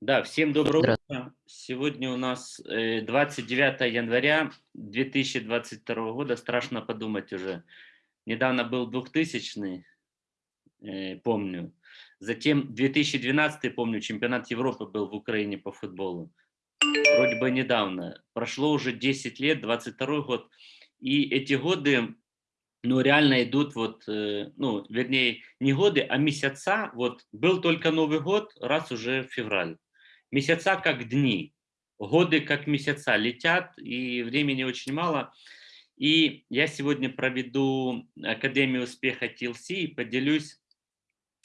Да, всем доброго утра. Сегодня у нас 29 э, января 2022 года. Страшно подумать уже. Недавно был 2000 э, помню. Затем 2012 помню, чемпионат Европы был в Украине по футболу. Вроде бы недавно. Прошло уже 10 лет, 22 год. И эти годы ну, реально идут вот, э, ну, вернее, не годы, а месяца. Вот был только Новый год, раз уже февраль. Месяца как дни, годы как месяца летят, и времени очень мало. И я сегодня проведу Академию успеха TLC и поделюсь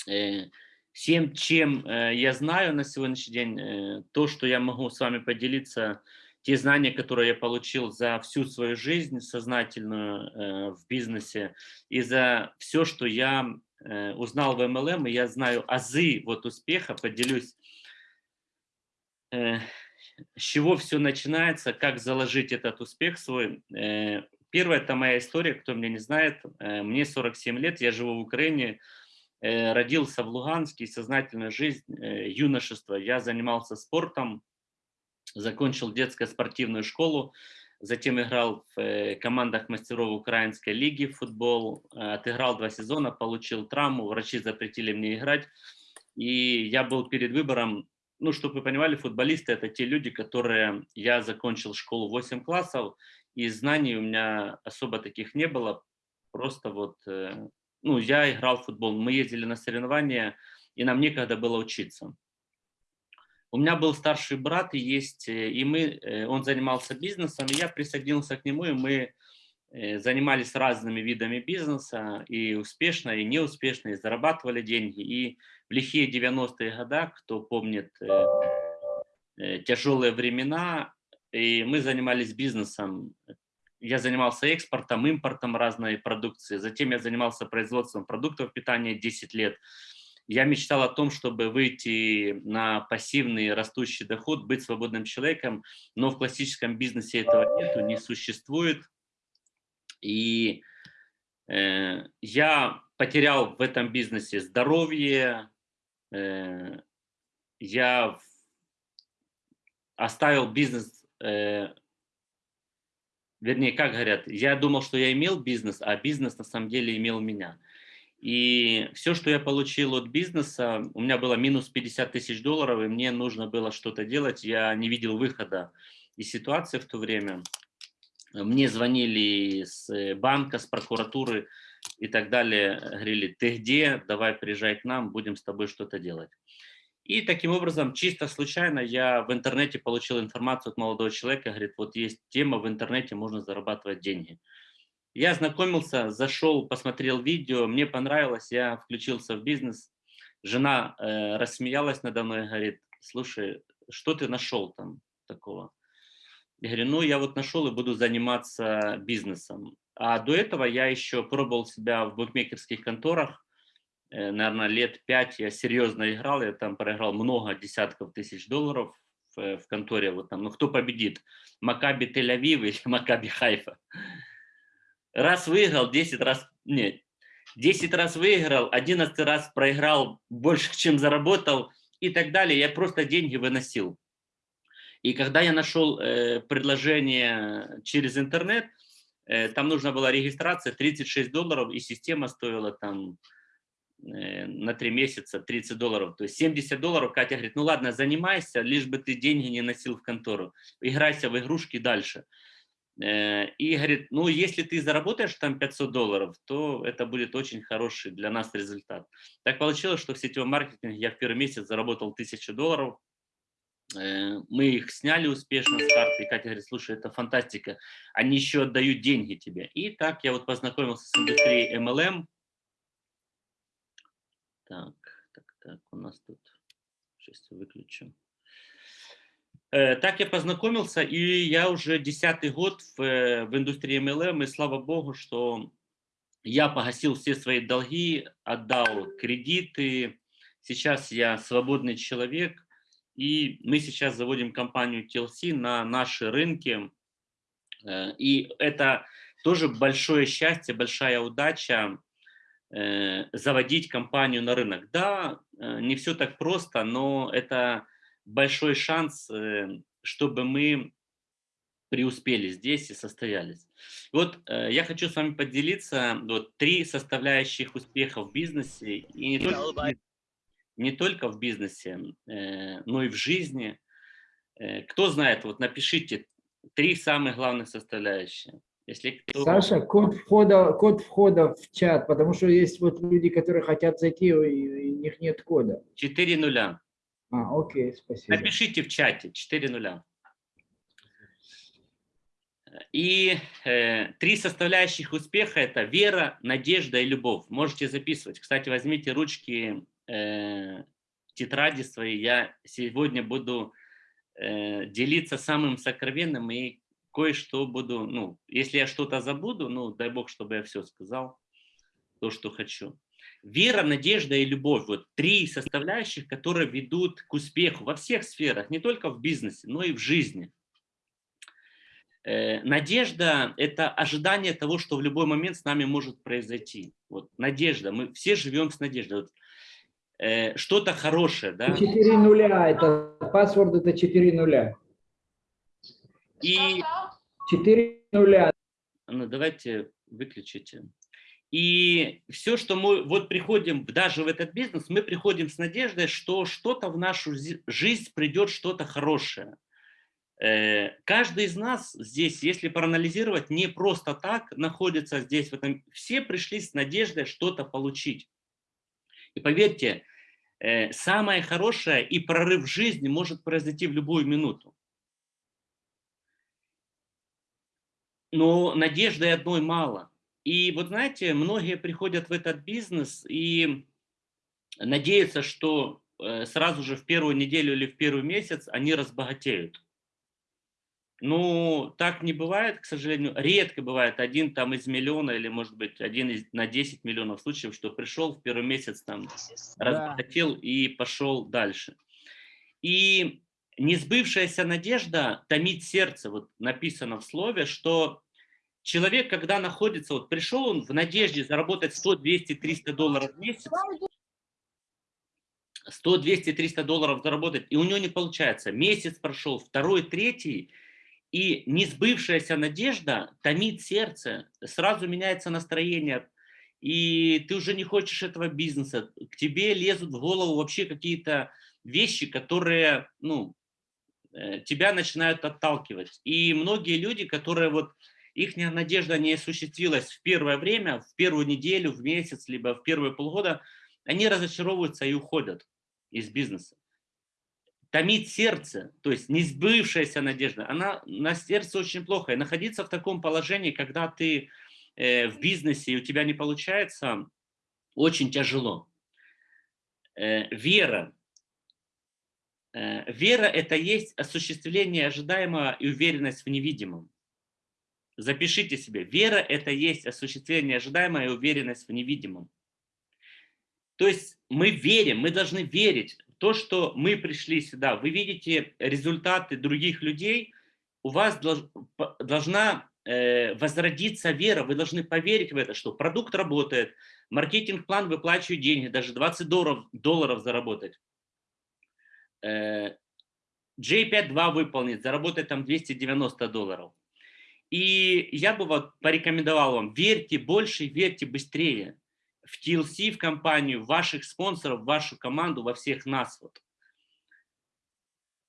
э, всем, чем э, я знаю на сегодняшний день, э, то, что я могу с вами поделиться, те знания, которые я получил за всю свою жизнь сознательную в бизнесе, и за все, что я узнал в MLM, и я знаю азы вот успеха, поделюсь с чего все начинается, как заложить этот успех свой. Э, первая – это моя история, кто меня не знает. Э, мне 47 лет, я живу в Украине, родился в Луганске, сознательная жизнь, юношество. Я занимался спортом, закончил детскую спортивную школу, затем играл в командах мастеров Украинской лиги в футбол, отыграл два сезона, получил травму, врачи запретили мне играть. И я был перед выбором ну, чтобы вы понимали, футболисты – это те люди, которые… Я закончил школу 8 классов, и знаний у меня особо таких не было. Просто вот, э, ну, я играл в футбол, мы ездили на соревнования, и нам некогда было учиться. У меня был старший брат, и есть, э, и мы, э, он занимался бизнесом, и я присоединился к нему, и мы занимались разными видами бизнеса, и успешно, и неуспешно, и зарабатывали деньги. И в лихие 90-е годы, кто помнит э, э, тяжелые времена, и мы занимались бизнесом. Я занимался экспортом, импортом разной продукции. Затем я занимался производством продуктов питания 10 лет. Я мечтал о том, чтобы выйти на пассивный растущий доход, быть свободным человеком, но в классическом бизнесе этого нету, не существует. И э, я потерял в этом бизнесе здоровье, э, я оставил бизнес, э, вернее, как говорят, я думал, что я имел бизнес, а бизнес на самом деле имел меня. И все, что я получил от бизнеса, у меня было минус 50 тысяч долларов, и мне нужно было что-то делать, я не видел выхода из ситуации в то время. Мне звонили с э, банка, с прокуратуры и так далее, говорили, ты где, давай приезжай к нам, будем с тобой что-то делать. И таким образом, чисто случайно, я в интернете получил информацию от молодого человека, говорит, вот есть тема, в интернете можно зарабатывать деньги. Я ознакомился, зашел, посмотрел видео, мне понравилось, я включился в бизнес. Жена э, рассмеялась надо мной, говорит, слушай, что ты нашел там такого? Я говорю, ну, я вот нашел и буду заниматься бизнесом. А до этого я еще пробовал себя в букмекерских конторах. Э, наверное, лет пять я серьезно играл. Я там проиграл много десятков тысяч долларов в, в конторе. Вот там, ну, кто победит? Макаби Тель-Авив или Макаби Хайфа? Раз выиграл, 10 раз... Нет, 10 раз выиграл, 11 раз проиграл больше, чем заработал и так далее. Я просто деньги выносил. И когда я нашел э, предложение через интернет, э, там нужна была регистрация 36 долларов, и система стоила там э, на 3 месяца 30 долларов. То есть 70 долларов, Катя говорит, ну ладно, занимайся, лишь бы ты деньги не носил в контору. Играйся в игрушки дальше. Э, и говорит, ну если ты заработаешь там 500 долларов, то это будет очень хороший для нас результат. Так получилось, что в сетевом маркетинге я в первый месяц заработал 1000 долларов, мы их сняли успешно с карты, и Катя говорит, слушай, это фантастика, они еще отдают деньги тебе. И так я вот познакомился с индустрией MLM. Так, так, так, у нас тут, сейчас выключу. Э, так я познакомился, и я уже десятый год в, э, в индустрии MLM, и слава богу, что я погасил все свои долги, отдал кредиты, сейчас я свободный человек, и мы сейчас заводим компанию TLC на наши рынки. Э, и это тоже большое счастье, большая удача э, заводить компанию на рынок. Да, э, не все так просто, но это большой шанс, чтобы мы преуспели здесь и состоялись. Вот я хочу с вами поделиться вот три составляющих успеха в бизнесе и не только, не только в бизнесе, э, но и в жизни. Э, кто знает, вот напишите три самых главных составляющие. Если кто... Саша, код входа, код входа в чат, потому что есть вот люди, которые хотят зайти, и у них нет кода. 4 нуля. А, окей, спасибо. Напишите в чате 4 нуля. И э, три составляющих успеха – это вера, надежда и любовь. Можете записывать. Кстати, возьмите ручки, э, тетради свои. Я сегодня буду э, делиться самым сокровенным и кое-что буду, ну, если я что-то забуду, ну, дай Бог, чтобы я все сказал, то, что хочу. Вера, надежда и любовь – вот три составляющих, которые ведут к успеху во всех сферах, не только в бизнесе, но и в жизни. Э, надежда – это ожидание того, что в любой момент с нами может произойти. Вот надежда, мы все живем с надеждой. Вот, э, что-то хорошее, да? 4 нуля, это паспорт, это 4 нуля. И... 4 нуля. Ну, давайте выключите. И все, что мы вот приходим даже в этот бизнес, мы приходим с надеждой, что что-то в нашу жизнь придет, что-то хорошее. Э, каждый из нас здесь, если проанализировать, не просто так находится здесь, в этом. все пришли с надеждой что-то получить. И поверьте, э, самое хорошее и прорыв жизни может произойти в любую минуту. Но надежды одной мало. И вот знаете, многие приходят в этот бизнес и надеются, что э, сразу же в первую неделю или в первый месяц они разбогатеют. Ну, так не бывает, к сожалению. Редко бывает один там из миллиона или, может быть, один из, на 10 миллионов случаев, что пришел в первый месяц, там, да. разбогател и пошел дальше. И несбывшаяся надежда томит сердце. Вот написано в слове, что человек, когда находится, вот пришел он в надежде заработать 100, 200, 300 долларов в месяц, 100, 200, 300 долларов заработать, и у него не получается. Месяц прошел, второй, третий, и несбывшаяся надежда томит сердце, сразу меняется настроение, и ты уже не хочешь этого бизнеса. К тебе лезут в голову вообще какие-то вещи, которые ну, э, тебя начинают отталкивать. И многие люди, которые вот их надежда не осуществилась в первое время, в первую неделю, в месяц, либо в первые полгода, они разочаровываются и уходят из бизнеса томит сердце, то есть несбывшаяся надежда, она на сердце очень плохо. И находиться в таком положении, когда ты э, в бизнесе и у тебя не получается, очень тяжело. Э, вера. Э, вера – это есть осуществление ожидаемого и уверенность в невидимом. Запишите себе. Вера – это есть осуществление ожидаемого и уверенность в невидимом. То есть мы верим, мы должны верить то, что мы пришли сюда, вы видите результаты других людей, у вас должна э, возродиться вера, вы должны поверить в это, что продукт работает, маркетинг-план выплачивает деньги, даже 20 долларов, долларов заработать. Э, J5.2 выполнит, заработать там 290 долларов. И я бы вот порекомендовал вам, верьте больше, верьте быстрее в TLC, в компанию, в ваших спонсоров, в вашу команду, во всех нас. Вот.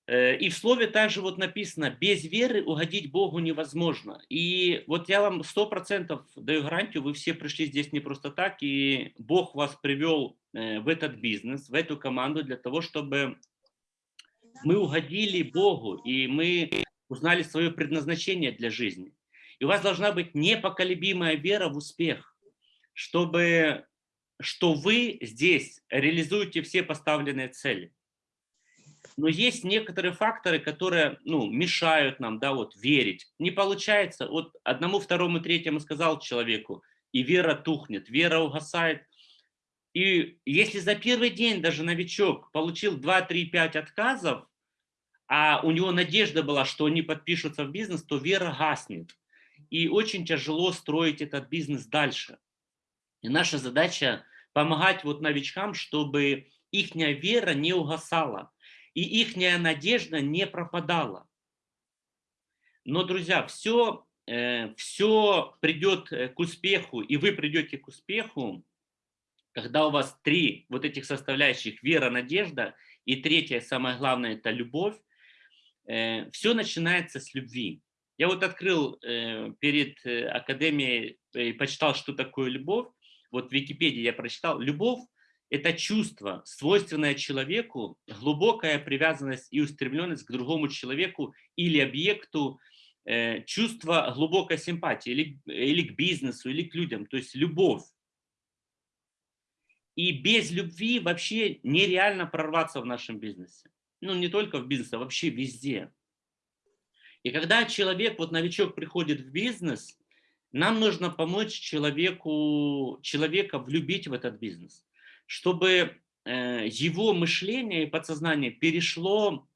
Э, и в слове также вот написано, без веры угодить Богу невозможно. И вот я вам сто процентов даю гарантию, вы все пришли здесь не просто так, и Бог вас привел э, в этот бизнес, в эту команду для того, чтобы мы угодили Богу, и мы узнали свое предназначение для жизни. И у вас должна быть непоколебимая вера в успех чтобы, что вы здесь реализуете все поставленные цели. Но есть некоторые факторы, которые ну, мешают нам да, вот, верить. Не получается. Вот одному, второму, третьему сказал человеку, и вера тухнет, вера угасает. И если за первый день даже новичок получил 2, 3, 5 отказов, а у него надежда была, что они подпишутся в бизнес, то вера гаснет. И очень тяжело строить этот бизнес дальше. И наша задача помогать вот новичкам, чтобы их вера не угасала. и их надежда не пропадала. Но, друзья, все, все придет э, к успеху, и вы придете к успеху, когда у вас три вот этих составляющих – вера, надежда, и третье, самое главное, это любовь, э, все начинается с любви. Я вот открыл э, перед академией и почитал, что такое любовь. Вот в Википедии я прочитал. Любовь – это чувство, свойственное человеку, глубокая привязанность и устремленность к другому человеку или объекту, Э, чувство глубокой симпатии или, или к бизнесу, или к людям, то есть любовь. И без любви вообще нереально прорваться в нашем бизнесе. Ну, не только в бизнесе, а вообще везде. И когда человек, вот новичок приходит в бизнес, нам нужно помочь человеку, человека влюбить в этот бизнес, чтобы э, его мышление и подсознание перешло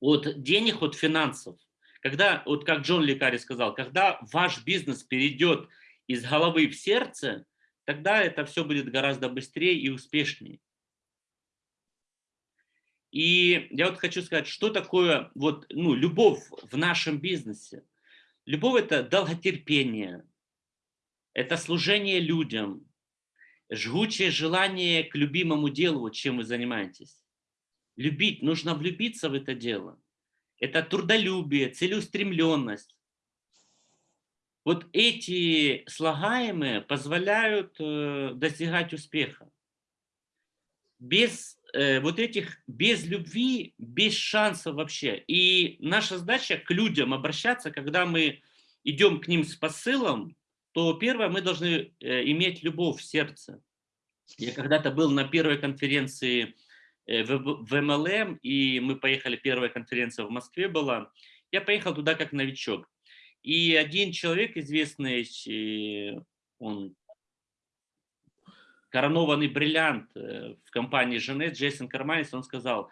от денег, от финансов когда, вот как Джон Лекари сказал, когда ваш бизнес перейдет из головы в сердце, тогда это все будет гораздо быстрее и успешнее. И я вот хочу сказать, что такое вот, ну, любовь в нашем бизнесе. Любовь – это долготерпение, это служение людям, жгучее желание к любимому делу, чем вы занимаетесь. Любить, нужно влюбиться в это дело это трудолюбие, целеустремленность. Вот эти слагаемые позволяют э, достигать успеха. Без э, вот этих, без любви, без шансов вообще. И наша задача к людям обращаться, когда мы идем к ним с посылом, то первое, мы должны э, иметь любовь в сердце. Я когда-то был на первой конференции Э, в, МЛМ, и мы поехали, первая конференция в Москве была. Я поехал туда как новичок. И один человек известный, он коронованный бриллиант э, в компании Женет, Джейсон Карманис, он сказал,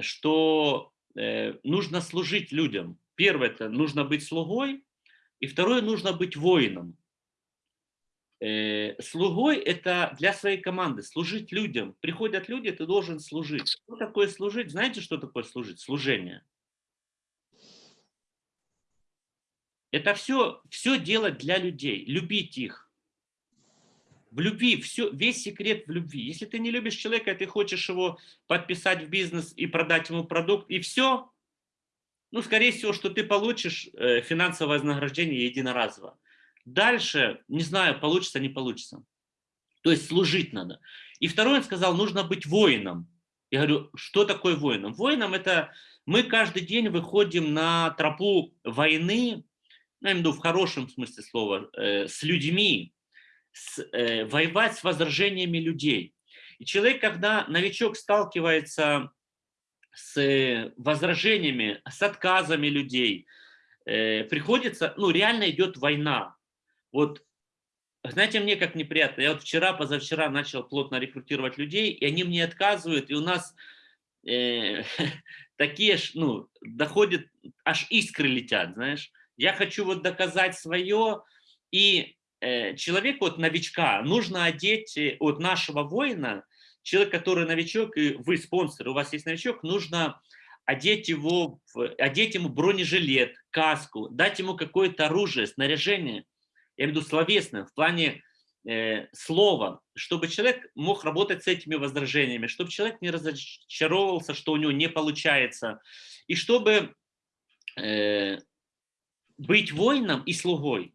что нужно служить людям. Первое, это нужно быть слугой, и второе, нужно быть воином. Э, слугой – это для своей команды, служить людям. Приходят люди, ты должен служить. Что такое служить? Знаете, что такое служить? Служение. Это все, все делать для людей, любить их. В любви, все, весь секрет в любви. Если ты не любишь человека, ты хочешь его подписать в бизнес и продать ему продукт, и все, ну, скорее всего, что ты получишь э, финансовое вознаграждение единоразово. Дальше, не знаю, получится, не получится. То есть служить надо. И второй он сказал, нужно быть воином. Я говорю, что такое воином? Воином это мы каждый день выходим на тропу войны, ну, я имею в виду в хорошем смысле слова, э, с людьми, с, э, воевать с возражениями людей. И человек, когда новичок сталкивается с возражениями, с отказами людей, э, приходится, ну, реально идет война. Вот, знаете, мне как неприятно. Я вот вчера, позавчера начал плотно рекрутировать людей, и они мне отказывают, и у нас э, такие, ну, доходят, аж искры летят, знаешь. Я хочу вот доказать свое, и э, человеку, вот новичка, нужно одеть э, от нашего воина, человек, который новичок, и вы спонсор, у вас есть новичок, нужно одеть его, одеть ему бронежилет, каску, дать ему какое-то оружие, снаряжение, я имею в виду словесное, в плане э, слова, чтобы человек мог работать с этими возражениями, чтобы человек не разочаровывался, что у него не получается, и чтобы э, быть воином и слугой.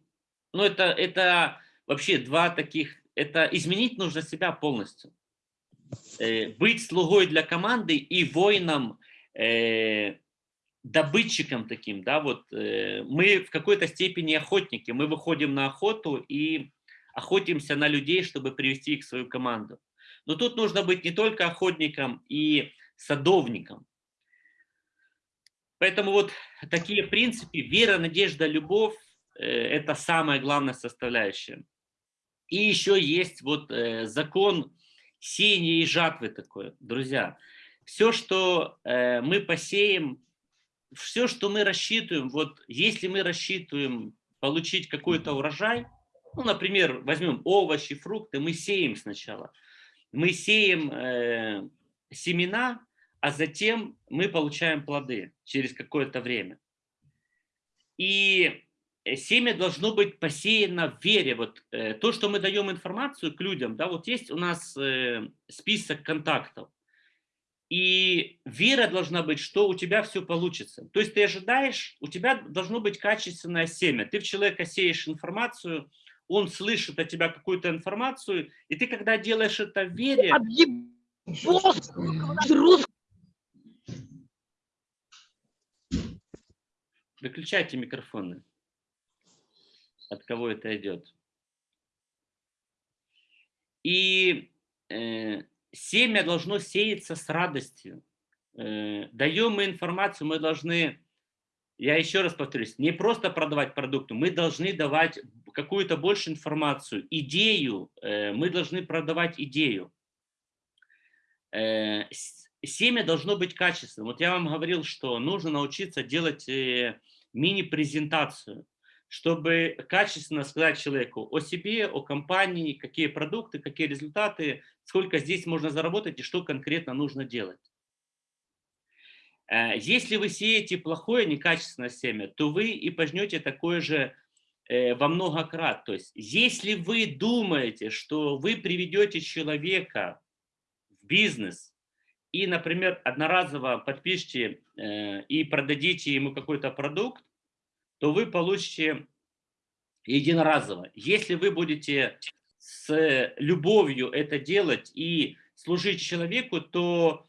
Ну, это, это вообще два таких, это изменить нужно себя полностью. Э, быть слугой для команды и воином э, добытчиком таким, да, вот э, мы в какой-то степени охотники, мы выходим на охоту и охотимся на людей, чтобы привести их в свою команду. Но тут нужно быть не только охотником и садовником. Поэтому вот такие принципы, вера, надежда, любовь это самая главная составляющая. И еще есть вот э, закон сеяния и жатвы такой, друзья. Все, что э, мы посеем, все, что мы рассчитываем, вот если мы рассчитываем получить какой-то урожай, ну, например, возьмем овощи, фрукты, мы сеем сначала. Мы сеем э, семена, а затем мы получаем плоды через какое-то время. И э, семя должно быть посеяно в вере. Вот э, то, что мы даем информацию к людям, да, вот есть у нас э, список контактов. И вера должна быть, что у тебя все получится. То есть ты ожидаешь, у тебя должно быть качественное семя. Ты в человека сеешь информацию, он слышит от тебя какую-то информацию, и ты, когда делаешь это в вере... Выключайте микрофоны. От кого это идет? И э, семя должно сеяться с радостью. Э, даем мы информацию, мы должны, я еще раз повторюсь, не просто продавать продукты, мы должны давать какую-то больше информацию, идею, э, мы должны продавать идею. Э, семя должно быть качественным. Вот я вам говорил, что нужно научиться делать э, мини-презентацию чтобы качественно сказать человеку о себе, о компании, какие продукты, какие результаты, сколько здесь можно заработать и что конкретно нужно делать. Э, если вы сеете плохое, некачественное семя, то вы и пожнете такое же э, во много крат. То есть, если вы думаете, что вы приведете человека в бизнес и, например, одноразово подпишите э, и продадите ему какой-то продукт, то вы получите единоразово. Если вы будете с любовью это делать и служить человеку, то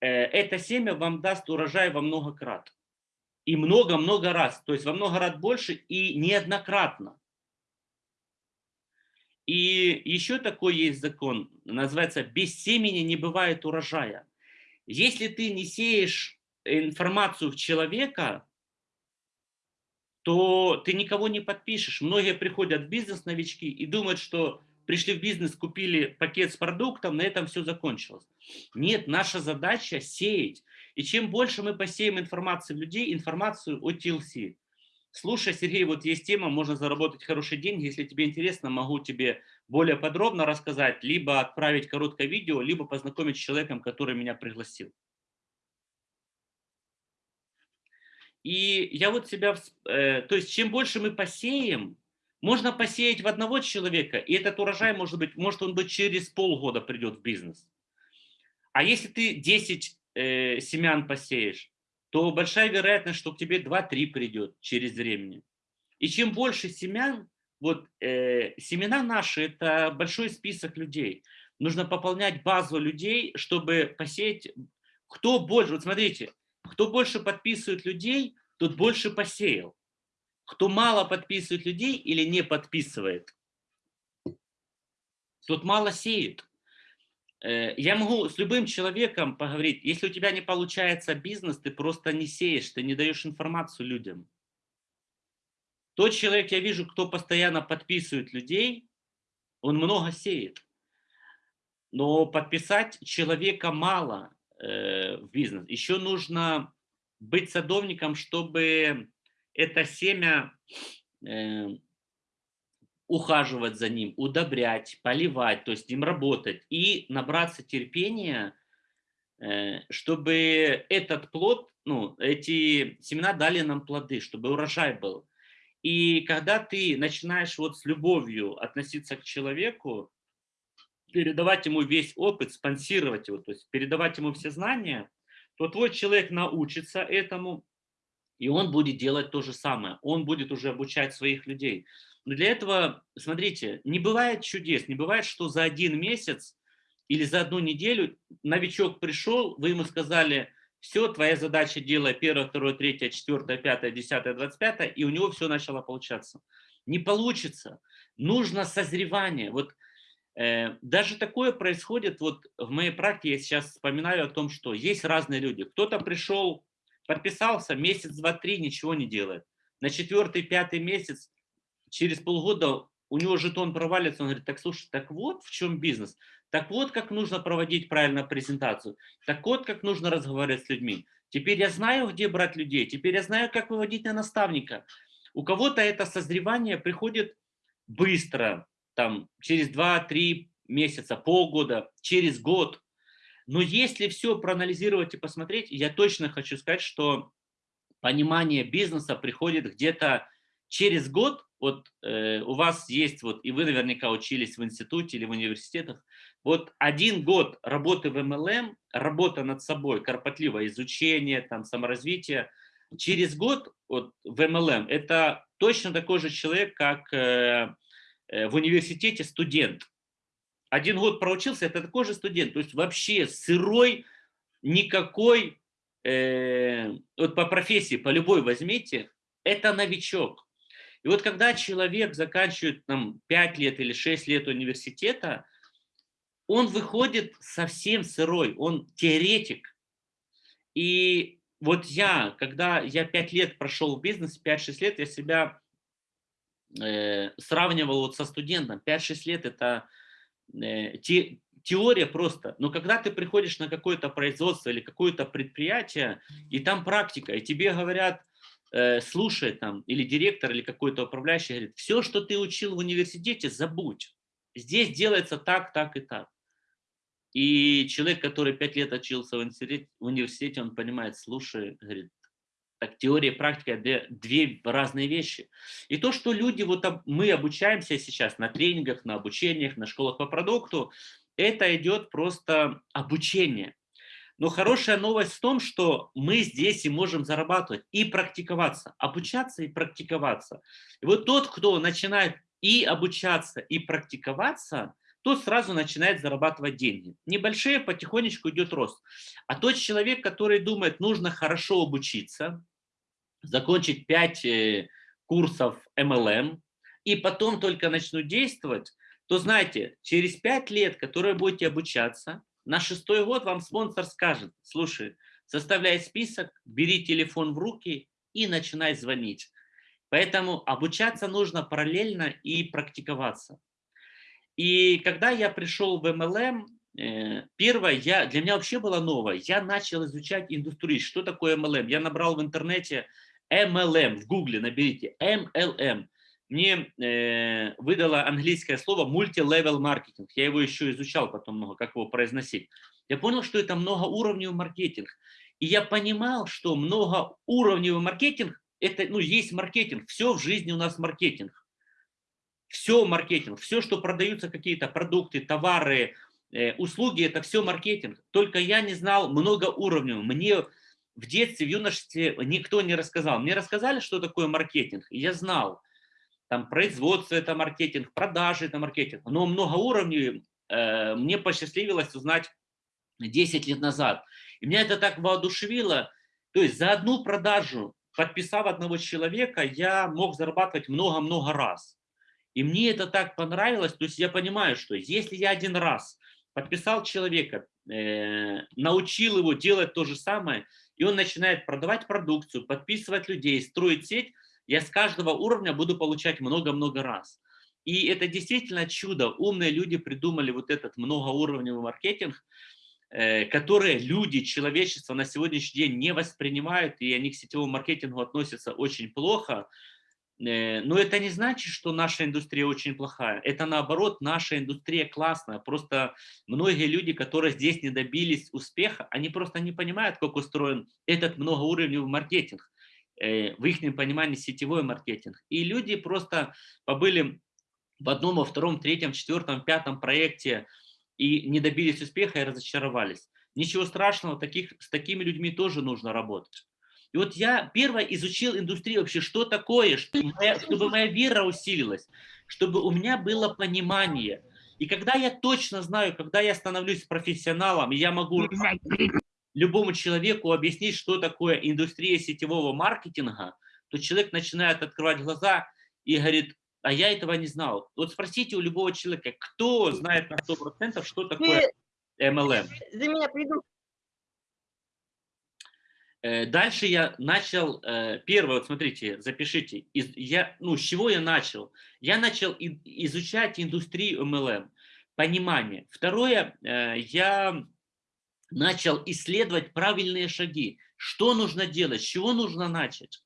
э, это семя вам даст урожай во много крат. И много-много раз, то есть во много раз больше и неоднократно. И еще такой есть закон, называется «без семени не бывает урожая». Если ты не сеешь информацию в человека, то ты никого не подпишешь. Многие приходят в бизнес новички и думают, что пришли в бизнес, купили пакет с продуктом, на этом все закончилось. Нет, наша задача сеять. И чем больше мы посеем информации в людей, информацию о TLC. Слушай, Сергей, вот есть тема, можно заработать хорошие деньги. Если тебе интересно, могу тебе более подробно рассказать, либо отправить короткое видео, либо познакомить с человеком, который меня пригласил. И я вот себя, э, то есть чем больше мы посеем, можно посеять в одного человека, и этот урожай может быть, может он быть через полгода придет в бизнес. А если ты 10 э, семян посеешь, то большая вероятность, что к тебе 2-3 придет через времени. И чем больше семян, вот э, семена наши, это большой список людей. Нужно пополнять базу людей, чтобы посеять, кто больше, вот смотрите, кто больше подписывает людей, тот больше посеял. Кто мало подписывает людей или не подписывает, тот мало сеет. Э, я могу с любым человеком поговорить. Если у тебя не получается бизнес, ты просто не сеешь, ты не даешь информацию людям. Тот человек, я вижу, кто постоянно подписывает людей, он много сеет. Но подписать человека мало в бизнес. Еще нужно быть садовником, чтобы это семя э, ухаживать за ним, удобрять, поливать, то есть им работать и набраться терпения, э, чтобы этот плод, ну, эти семена дали нам плоды, чтобы урожай был. И когда ты начинаешь вот с любовью относиться к человеку, передавать ему весь опыт, спонсировать его, то есть передавать ему все знания, то твой человек научится этому, и он будет делать то же самое. Он будет уже обучать своих людей. Но для этого, смотрите, не бывает чудес, не бывает, что за один месяц или за одну неделю новичок пришел, вы ему сказали, все, твоя задача делай первое, второе, третье, четвертое, пятое, десятое, двадцать пятое, и у него все начало получаться. Не получится. Нужно созревание. Вот даже такое происходит, вот в моей практике я сейчас вспоминаю о том, что есть разные люди. Кто-то пришел, подписался, месяц, два, три, ничего не делает. На четвертый, пятый месяц, через полгода у него жетон провалится, он говорит, так слушай, так вот в чем бизнес, так вот как нужно проводить правильно презентацию, так вот как нужно разговаривать с людьми. Теперь я знаю, где брать людей, теперь я знаю, как выводить на наставника. У кого-то это созревание приходит быстро, там, через 2-3 месяца, полгода, через год. Но если все проанализировать и посмотреть, я точно хочу сказать, что понимание бизнеса приходит где-то через год. Вот э, у вас есть, вот, и вы наверняка учились в институте или в университетах, вот один год работы в MLM, работа над собой, кропотливое изучение, там, саморазвитие, через год вот, в MLM это точно такой же человек, как э, в университете студент. Один год проучился, это такой же студент, то есть вообще сырой, никакой, э, вот по профессии, по любой возьмите, это новичок. И вот когда человек заканчивает там 5 лет или 6 лет университета, он выходит совсем сырой, он теоретик. И вот я, когда я 5 лет прошел в бизнес, 5-6 лет, я себя э, сравнивал вот со студентом. 5-6 лет это э, те, теория просто. Но когда ты приходишь на какое-то производство или какое-то предприятие, и там практика, и тебе говорят, э, слушай там, или директор, или какой-то управляющий говорит, все, что ты учил в университете, забудь. Здесь делается так, так и так. И человек, который пять лет учился в университете, он понимает, слушай, говорит, так теория и практика две, разные вещи. И то, что люди, вот мы обучаемся сейчас на тренингах, на обучениях, на школах по продукту, это идет просто обучение. Но хорошая новость в том, что мы здесь и можем зарабатывать, и практиковаться, обучаться и практиковаться. И вот тот, кто начинает и обучаться, и практиковаться – тот сразу начинает зарабатывать деньги. Небольшие, потихонечку идет рост. А тот человек, который думает, нужно хорошо обучиться, закончить 5 э, курсов MLM, и потом только начну действовать, то знаете, через 5 лет, которые будете обучаться, на шестой год вам спонсор скажет, слушай, составляй список, бери телефон в руки и начинай звонить. Поэтому обучаться нужно параллельно и практиковаться. И когда я пришел в MLM, э, первое, я, для меня вообще было новое. Я начал изучать индустрию. Что такое MLM? Я набрал в интернете MLM, в гугле наберите MLM. Мне э, выдало английское слово multi-level маркетинг. Я его еще изучал потом много, как его произносить. Я понял, что это многоуровневый маркетинг. И я понимал, что многоуровневый маркетинг, это, ну, есть маркетинг. Все в жизни у нас маркетинг. Все маркетинг, все, что продаются какие-то продукты, товары, э, услуги, это все маркетинг. Только я не знал много уровней. Мне в детстве, в юношестве никто не рассказал. Мне рассказали, что такое маркетинг, и я знал. Там производство – это маркетинг, продажи – это маркетинг. Но много уровней э, мне посчастливилось узнать 10 лет назад. И меня это так воодушевило. То есть за одну продажу, подписав одного человека, я мог зарабатывать много-много раз. И мне это так понравилось, то есть я понимаю, что если я один раз подписал человека, э, научил его делать то же самое, и он начинает продавать продукцию, подписывать людей, строить сеть, я с каждого уровня буду получать много-много раз. И это действительно чудо. Умные люди придумали вот этот многоуровневый маркетинг, э, которые люди, человечество на сегодняшний день не воспринимают, и они к сетевому маркетингу относятся очень плохо. Э, но это не значит, что наша индустрия очень плохая. Это наоборот, наша индустрия классная. Просто многие люди, которые здесь не добились успеха, они просто не понимают, как устроен этот многоуровневый маркетинг. Э, в их понимании сетевой маркетинг. И люди просто побыли в одном, во втором, третьем, четвертом, пятом проекте и не добились успеха и разочаровались. Ничего страшного, таких, с такими людьми тоже нужно работать. И вот я первое изучил индустрию вообще, что такое, чтобы моя, чтобы моя вера усилилась, чтобы у меня было понимание. И когда я точно знаю, когда я становлюсь профессионалом, я могу любому человеку объяснить, что такое индустрия сетевого маркетинга, то человек начинает открывать глаза и говорит, а я этого не знал. Вот спросите у любого человека, кто знает на 100%, что такое MLM. За меня приду. Э, дальше я начал, э, первое, вот смотрите, запишите, из, я, ну, с чего я начал? Я начал изучать индустрию MLM, понимание. Второе, э, я начал исследовать правильные шаги, что нужно делать, с чего нужно начать.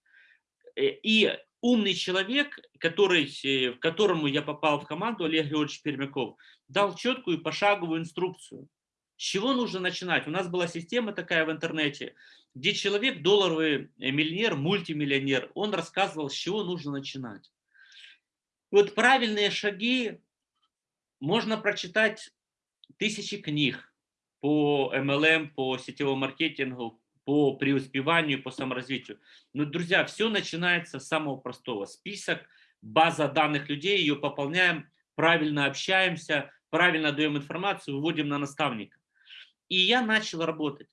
И умный человек, который, к которому я попал в команду, Олег Георгиевич Пермяков, дал четкую пошаговую инструкцию. С чего нужно начинать? У нас была система такая в интернете, где человек, долларовый э, миллионер, мультимиллионер, он рассказывал, с чего нужно начинать. Вот правильные шаги можно прочитать тысячи книг по MLM, по сетевому маркетингу, по преуспеванию, по саморазвитию. Но, друзья, все начинается с самого простого. Список, база данных людей, ее пополняем, правильно общаемся, правильно даем информацию, выводим на наставника. И я начал работать.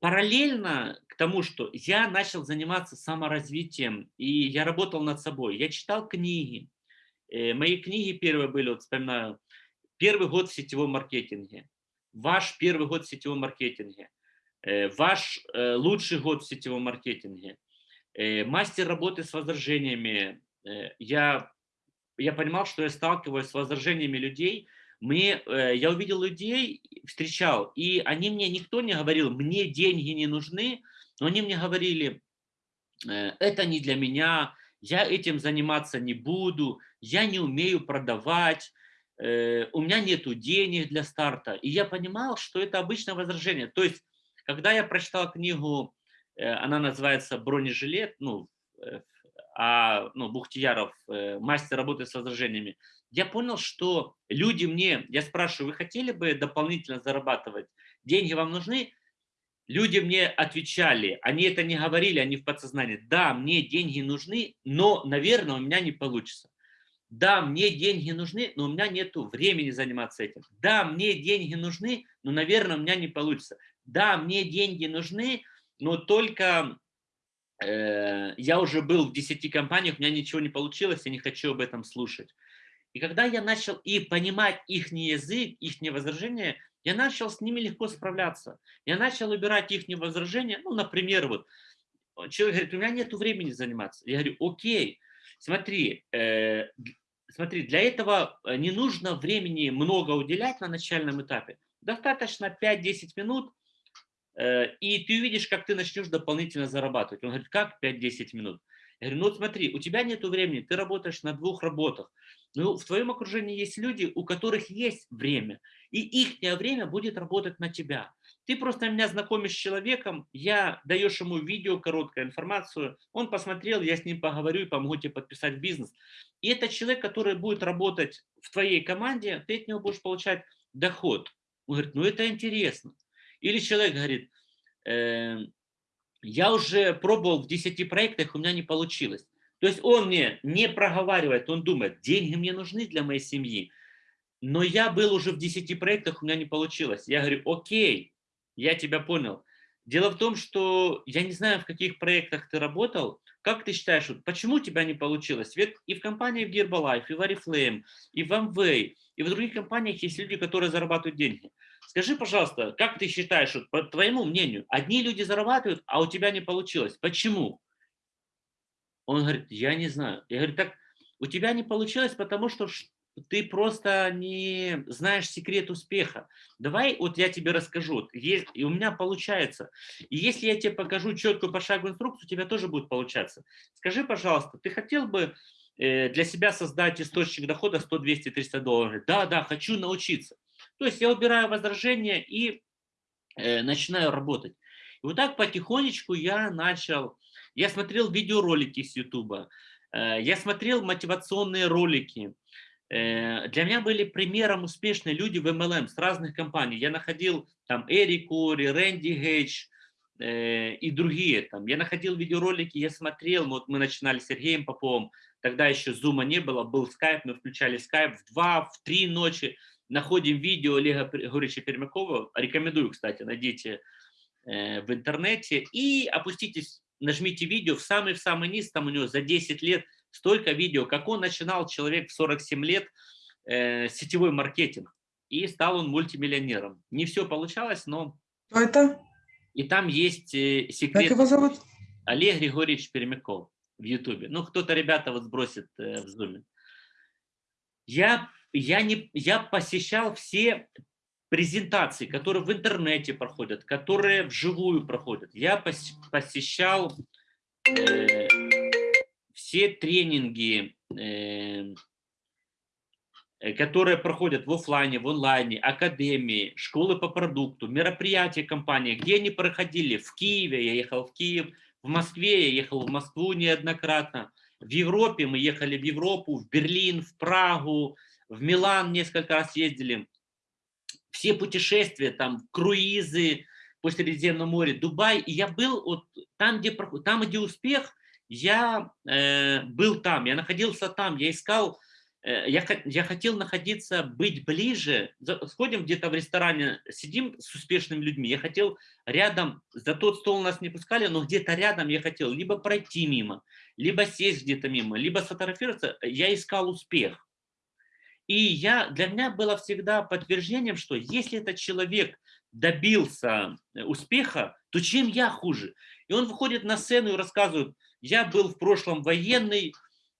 Параллельно к тому, что я начал заниматься саморазвитием, и я работал над собой. Я читал книги. Э, мои книги первые были, вот вспоминаю, «Первый год в сетевом маркетинге», «Ваш первый год в сетевом маркетинге», э, «Ваш э, лучший год в сетевом маркетинге», «Мастер работы с возражениями». Я, я понимал, что я сталкиваюсь с возражениями людей, мне, э, я увидел людей, встречал, и они мне, никто не говорил, мне деньги не нужны, но они мне говорили, э, это не для меня, я этим заниматься не буду, я не умею продавать, э, у меня нету денег для старта. И я понимал, что это обычное возражение. То есть, когда я прочитал книгу, она называется «Бронежилет», ну, а, ну, Бухтияров, мастер работы с возражениями, я понял, что люди мне, я спрашиваю, вы хотели бы дополнительно зарабатывать? Деньги вам нужны? Люди мне отвечали, они это не говорили, они в подсознании. Да, мне деньги нужны, но, наверное, у меня не получится. Да, мне деньги нужны, но у меня нет времени заниматься этим. Да, мне деньги нужны, но, наверное, у меня не получится. Да, мне деньги нужны, но только э, я уже был в 10 компаниях, у меня ничего не получилось, я не хочу об этом слушать. И когда я начал и понимать их язык, их возражения, я начал с ними легко справляться. Я начал убирать их возражения. Ну, например, вот человек говорит, у меня нет времени заниматься. Я говорю, окей, смотри, э, смотри, для этого э, не нужно времени много уделять на начальном этапе. Достаточно 5-10 минут, э, и ты увидишь, как ты начнешь дополнительно зарабатывать. Он говорит, как 5-10 минут? Я говорю, ну вот смотри, у тебя нет времени, ты работаешь на двух работах. Ну, в твоем окружении есть люди, у которых есть время, и их время будет работать на тебя. Ты просто меня знакомишь с человеком, я даешь ему видео, короткую информацию, он посмотрел, я с ним поговорю и помогу тебе подписать бизнес. И это человек, который будет работать в твоей команде, ты от него будешь получать доход. Он говорит, ну это интересно. Или человек говорит, э, я уже пробовал в 10 проектах, у меня не получилось. То есть он мне не проговаривает, он думает, деньги мне нужны для моей семьи, но я был уже в 10 проектах, у меня не получилось. Я говорю, окей, я тебя понял. Дело в том, что я не знаю, в каких проектах ты работал, как ты считаешь, почему у тебя не получилось? Ведь и в компании в Herbalife, и в Oriflame, и в Amway, и в других компаниях есть люди, которые зарабатывают деньги. Скажи, пожалуйста, как ты считаешь, по твоему мнению, одни люди зарабатывают, а у тебя не получилось. Почему? Он говорит, я не знаю. Я говорю, так у тебя не получилось, потому что ты просто не знаешь секрет успеха. Давай вот я тебе расскажу, и у меня получается. И если я тебе покажу четкую пошаговую инструкцию, у тебя тоже будет получаться. Скажи, пожалуйста, ты хотел бы э, для себя создать источник дохода 100, 200, 300 долларов? Да, да, хочу научиться. То есть я убираю возражения и э, начинаю работать. И вот так потихонечку я начал, я смотрел видеоролики с YouTube, э, я смотрел мотивационные ролики. Э, для меня были примером успешные люди в MLM с разных компаний. Я находил там Эрик Ори, Рэнди Гейдж э, и другие. Там. Я находил видеоролики, я смотрел, вот мы начинали с Сергеем Поповым, тогда еще зума не было, был скайп, мы включали скайп в 2, в 3 ночи, находим видео Олега Григорьевича Пермякова, рекомендую, кстати, найдите в интернете, и опуститесь, нажмите видео в самый-в самый низ, там у него за 10 лет столько видео, как он начинал, человек в 47 лет, э, сетевой маркетинг, и стал он мультимиллионером. Не все получалось, но... Кто это? И там есть э, секрет... Как его зовут? Олег Григорьевич Пермяков в Ютубе. Ну, кто-то, ребята, вот сбросит э, в Зуме. Я я, не, я посещал все презентации, которые в интернете проходят, которые вживую проходят. Я посещал э, все тренинги, э, которые проходят в оффлайне, в онлайне, академии, школы по продукту, мероприятия компании, где они проходили? В Киеве, я ехал в Киев, в Москве, я ехал в Москву неоднократно, в Европе мы ехали в Европу, в Берлин, в Прагу, в Милан несколько раз ездили. Все путешествия, там, круизы по Средиземному морю, Дубай. И я был вот там, где, там, где успех, я э, был там, я находился там, я искал, э, я, я хотел находиться, быть ближе. Сходим где-то в ресторане, сидим с успешными людьми. Я хотел рядом, за тот стол нас не пускали, но где-то рядом я хотел либо пройти мимо, либо сесть где-то мимо, либо сфотографироваться. Я искал успех. И я, для меня было всегда подтверждением, что если этот человек добился э, успеха, то чем я хуже? И он выходит на сцену и рассказывает, я был в прошлом военный,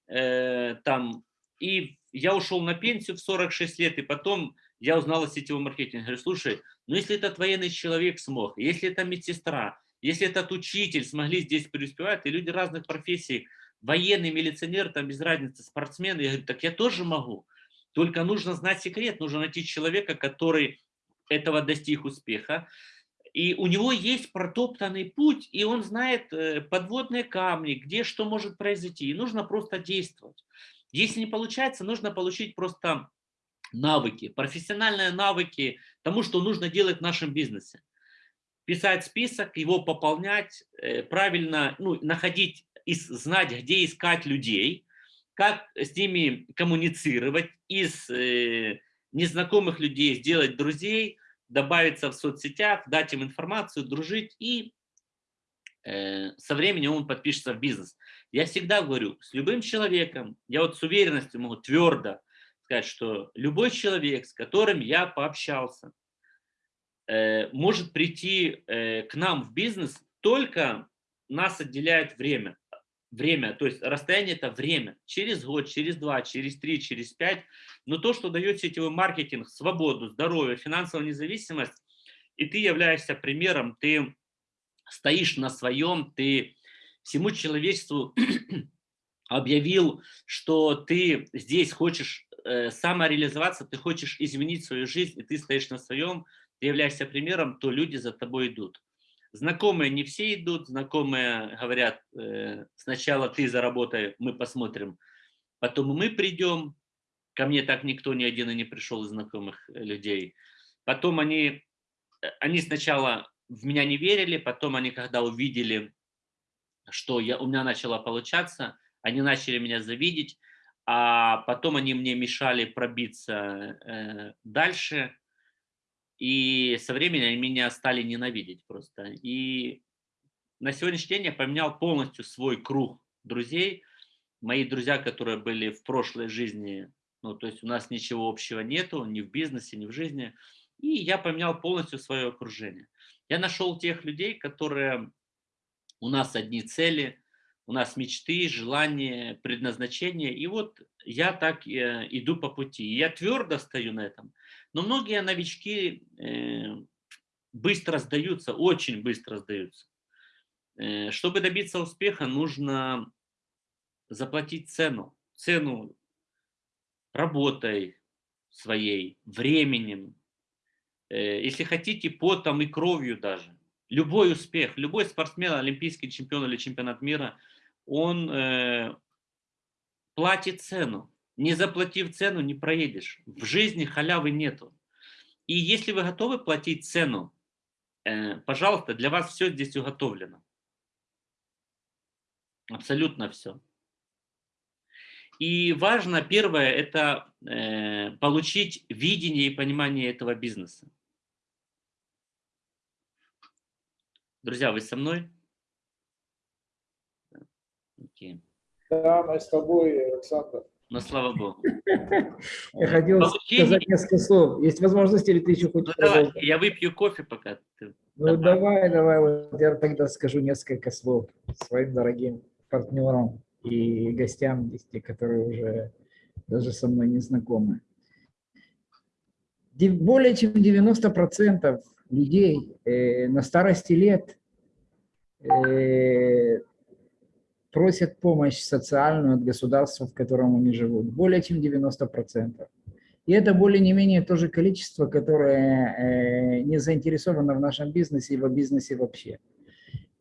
э, там, и я ушел на пенсию в 46 лет, и потом я узнал о сетевом маркетинге. Говорю, слушай, ну если этот военный человек смог, если это медсестра, если этот учитель смогли здесь преуспевать, и люди разных профессий, военный, милиционер, там без разницы, спортсмен, я говорю, так я тоже могу. Только нужно знать секрет, нужно найти человека, который этого достиг успеха. И у него есть протоптанный путь, и он знает э, подводные камни, где что может произойти. И нужно просто действовать. Если не получается, нужно получить просто навыки, профессиональные навыки тому, что нужно делать в нашем бизнесе. Писать список, его пополнять, э, правильно ну, находить, и знать, где искать людей, как с ними коммуницировать, из э, незнакомых людей сделать друзей, добавиться в соцсетях, дать им информацию, дружить, и э, со временем он подпишется в бизнес. Я всегда говорю, с любым человеком, я вот с уверенностью могу твердо сказать, что любой человек, с которым я пообщался, э, может прийти к нам в бизнес, только нас отделяет время время, то есть расстояние это время, через год, через два, через три, через пять, но то, что дает сетевой маркетинг, свободу, здоровье, финансовую независимость, и ты являешься примером, ты стоишь на своем, ты всему человечеству объявил, что ты здесь хочешь э, самореализоваться, ты хочешь изменить свою жизнь, и ты стоишь на своем, ты являешься примером, то люди за тобой идут. Знакомые не все идут, знакомые говорят, э, сначала ты заработай, мы посмотрим, потом мы придем. Ко мне так никто ни один и не пришел из знакомых э, людей. Потом они, э, они сначала в меня не верили, потом они, когда увидели, что я, у меня начало получаться, они начали меня завидеть, а потом они мне мешали пробиться дальше, и со временем они меня стали ненавидеть просто. И на сегодняшний день я поменял полностью свой круг друзей. Мои друзья, которые были в прошлой жизни, ну, то есть у нас ничего общего нету, ни в бизнесе, ни в жизни. И я поменял полностью свое окружение. Я нашел тех людей, которые у нас одни цели, у нас мечты, желания, предназначения. И вот я так э, иду по пути. Я твердо стою на этом. Но многие новички э, быстро сдаются, очень быстро сдаются. Э, чтобы добиться успеха, нужно заплатить цену. Цену работой своей, временем, э, если хотите, потом и кровью даже. Любой успех, любой спортсмен, олимпийский чемпион или чемпионат мира, он платит цену. Не заплатив цену, не проедешь. В жизни халявы нету. И если вы готовы платить цену, э, пожалуйста, для вас все здесь уготовлено. Абсолютно все. И важно, первое, это э, получить видение и понимание этого бизнеса. Друзья, вы со мной? Окей. Да, мы с тобой, Александр. Ну, слава Богу. Я хотел Получение- сказать несколько слов. Есть возможность или ты еще Ну, хочешь давай, продолжить? я выпью кофе пока. ты- Ну, давай. давай, давай, вот я тогда скажу несколько слов своим дорогим партнерам и гостям, те, которые уже даже со мной не знакомы. Более чем 90% людей э, на старости лет э, просят помощь социальную от государства, в котором они живут. Более чем 90%. И это более не менее то же количество, которое э, не заинтересовано в нашем бизнесе и в бизнесе вообще.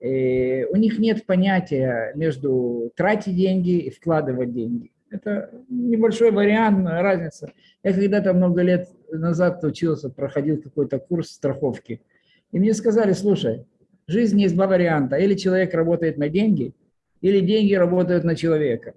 Э, у них нет понятия между тратить деньги и вкладывать деньги. Это небольшой вариант, разница. Я когда-то много лет назад учился, проходил какой-то курс страховки. И мне сказали, слушай, в жизни есть два варианта. Или человек работает на деньги, или деньги работают на человека.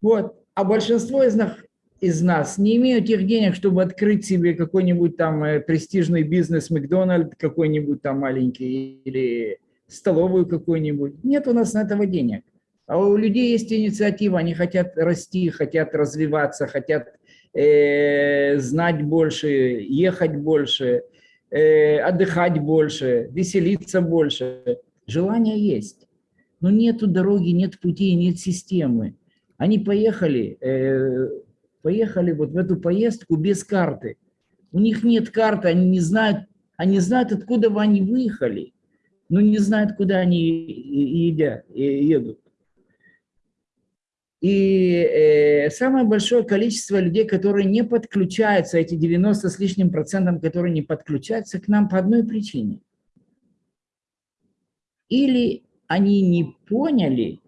Вот. А большинство из нас, из нас не имеют тех денег, чтобы открыть себе какой-нибудь там э, престижный бизнес, Макдональд какой-нибудь там маленький, или столовую какую-нибудь. Нет у нас на этого денег. А у людей есть инициатива, они хотят расти, хотят развиваться, хотят э, знать больше, ехать больше, э, отдыхать больше, веселиться больше. Желание есть. Но нету дороги, нет пути, нет системы. Они поехали, э, поехали вот в эту поездку без карты. У них нет карты, они не знают, они знают, откуда они выехали, но не знают, куда они едят, едут. И э, самое большое количество людей, которые не подключаются, эти 90 с лишним процентом, которые не подключаются к нам по одной причине. Или они не поняли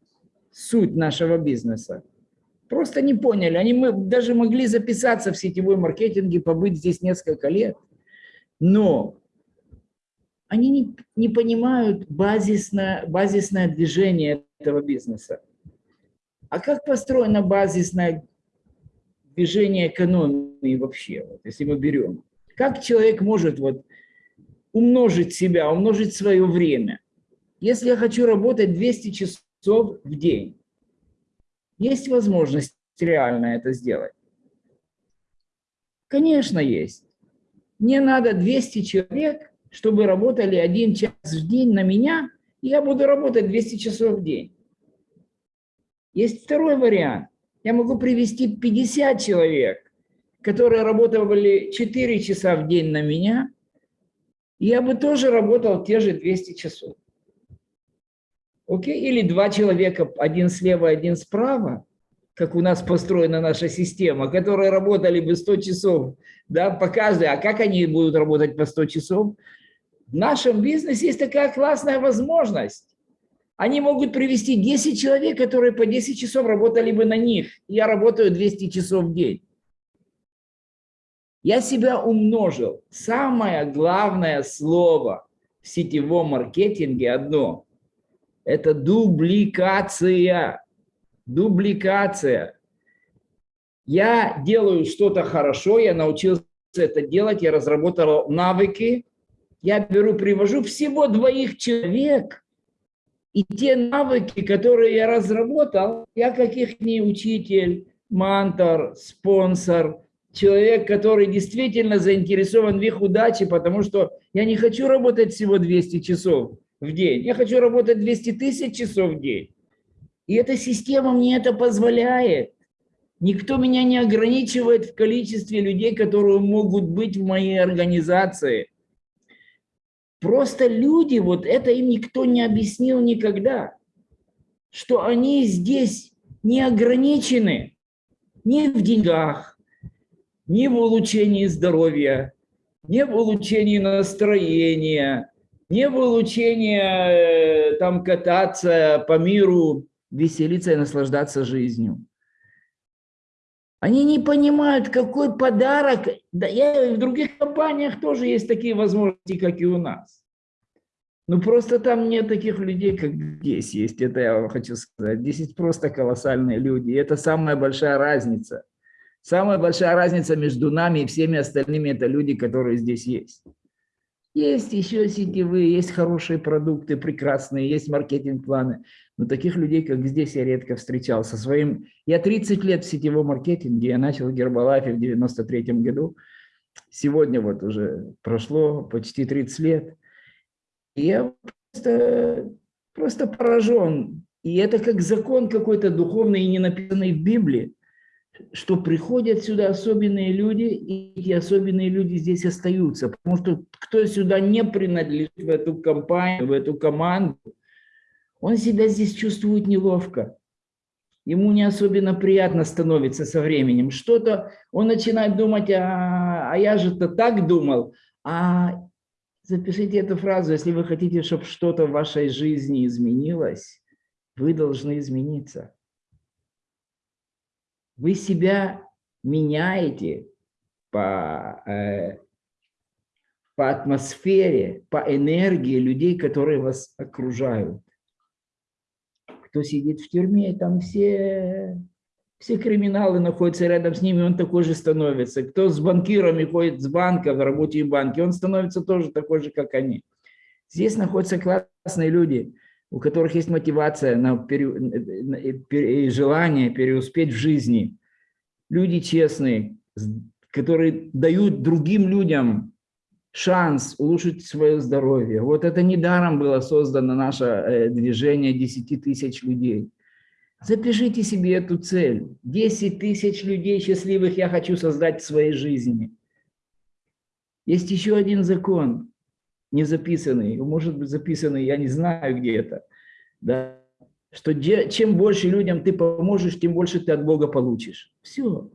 суть нашего бизнеса, просто не поняли. Они мы даже могли записаться в сетевой маркетинге, побыть здесь несколько лет, но они не, не понимают базисное, базисное движение этого бизнеса. А как построено базисное движение экономии вообще, вот, если мы берем? Как человек может вот, умножить себя, умножить свое время? Если я хочу работать 200 часов в день, есть возможность реально это сделать? Конечно, есть. Мне надо 200 человек, чтобы работали один час в день на меня, и я буду работать 200 часов в день. Есть второй вариант. Я могу привести 50 человек, которые работали 4 часа в день на меня, и я бы тоже работал те же 200 часов. Окей? Или два человека, один слева, один справа, как у нас построена наша система, которые работали бы 100 часов да, по каждой. А как они будут работать по 100 часов? В нашем бизнесе есть такая классная возможность. Они могут привести 10 человек, которые по 10 часов работали бы на них. Я работаю 200 часов в день. Я себя умножил. Самое главное слово в сетевом маркетинге одно. Это дубликация. Дубликация. Я делаю что-то хорошо, я научился это делать, я разработал навыки. Я беру, привожу всего двоих человек – и те навыки, которые я разработал, я как их не учитель, мантор, спонсор, человек, который действительно заинтересован в их удаче, потому что я не хочу работать всего 200 часов в день, я хочу работать 200 тысяч часов в день. И эта система мне это позволяет. Никто меня не ограничивает в количестве людей, которые могут быть в моей организации – Просто люди, вот это им никто не объяснил никогда, что они здесь не ограничены ни в деньгах, ни в улучшении здоровья, ни в улучшении настроения, ни в улучшении э, там кататься по миру, веселиться и наслаждаться жизнью. Они не понимают, какой подарок. Да, я, в других компаниях тоже есть такие возможности, как и у нас. Ну, просто там нет таких людей, как здесь есть. Это я вам хочу сказать. Здесь есть просто колоссальные люди. И это самая большая разница. Самая большая разница между нами и всеми остальными – это люди, которые здесь есть. Есть еще сетевые, есть хорошие продукты, прекрасные, есть маркетинг-планы. Но таких людей, как здесь, я редко встречал. Со своим... Я 30 лет в сетевом маркетинге, я начал в Гербалайфе в 93 году. Сегодня вот уже прошло почти 30 лет. И я просто, просто поражен. И это как закон какой-то духовный и не написанный в Библии, что приходят сюда особенные люди, и эти особенные люди здесь остаются. Потому что кто сюда не принадлежит в эту компанию, в эту команду, он себя здесь чувствует неловко. ему не особенно приятно становится со временем. Что-то он начинает думать, а, а я же-то так думал. А запишите эту фразу, если вы хотите, чтобы что-то в вашей жизни изменилось, вы должны измениться. Вы себя меняете по, э, по атмосфере, по энергии людей, которые вас окружают. Кто сидит в тюрьме, там все, все криминалы находятся рядом с ними, он такой же становится. Кто с банкирами ходит с банка, в работе в банке, он становится тоже такой же, как они. Здесь находятся классные люди, у которых есть мотивация на пере, и желание переуспеть в жизни. Люди честные, которые дают другим людям шанс улучшить свое здоровье. Вот это недаром было создано наше э, движение 10 тысяч людей. Запишите себе эту цель. 10 тысяч людей счастливых я хочу создать в своей жизни. Есть еще один закон, не записанный, может быть записанный, я не знаю где-то, да, что чем больше людям ты поможешь, тем больше ты от Бога получишь. Все.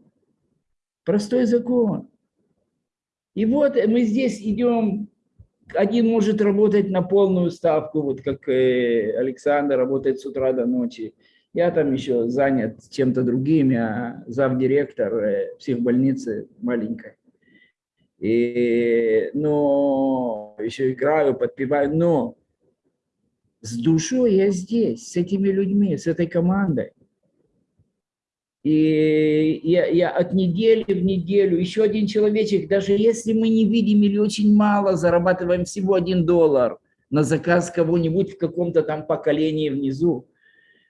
Простой закон. И вот мы здесь идем, один может работать на полную ставку, вот как э, Александр работает с утра до ночи. Я там еще занят чем-то другим, я замдиректор э, психбольницы маленькой. И, но еще играю, подпеваю, но с душой я здесь, с этими людьми, с этой командой. И я, я от недели в неделю, еще один человечек, даже если мы не видим или очень мало, зарабатываем всего один доллар на заказ кого-нибудь в каком-то там поколении внизу,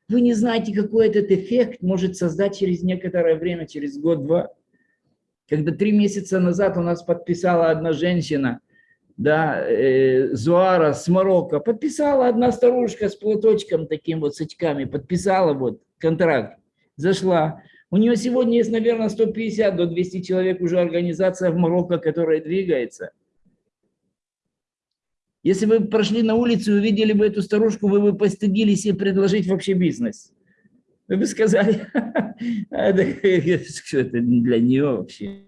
вы не знаете, какой этот эффект может создать через некоторое время, через год-два. Когда три месяца назад у нас подписала одна женщина, да, э, Зуара с Марокко, подписала одна старушка с платочком таким вот, с очками, подписала вот контракт зашла. У нее сегодня есть, наверное, 150 до 200 человек уже организация в Марокко, которая двигается. Если вы прошли на улицу и увидели бы эту старушку, вы бы постыдились ей предложить вообще бизнес. Вы бы сказали, что это для нее вообще.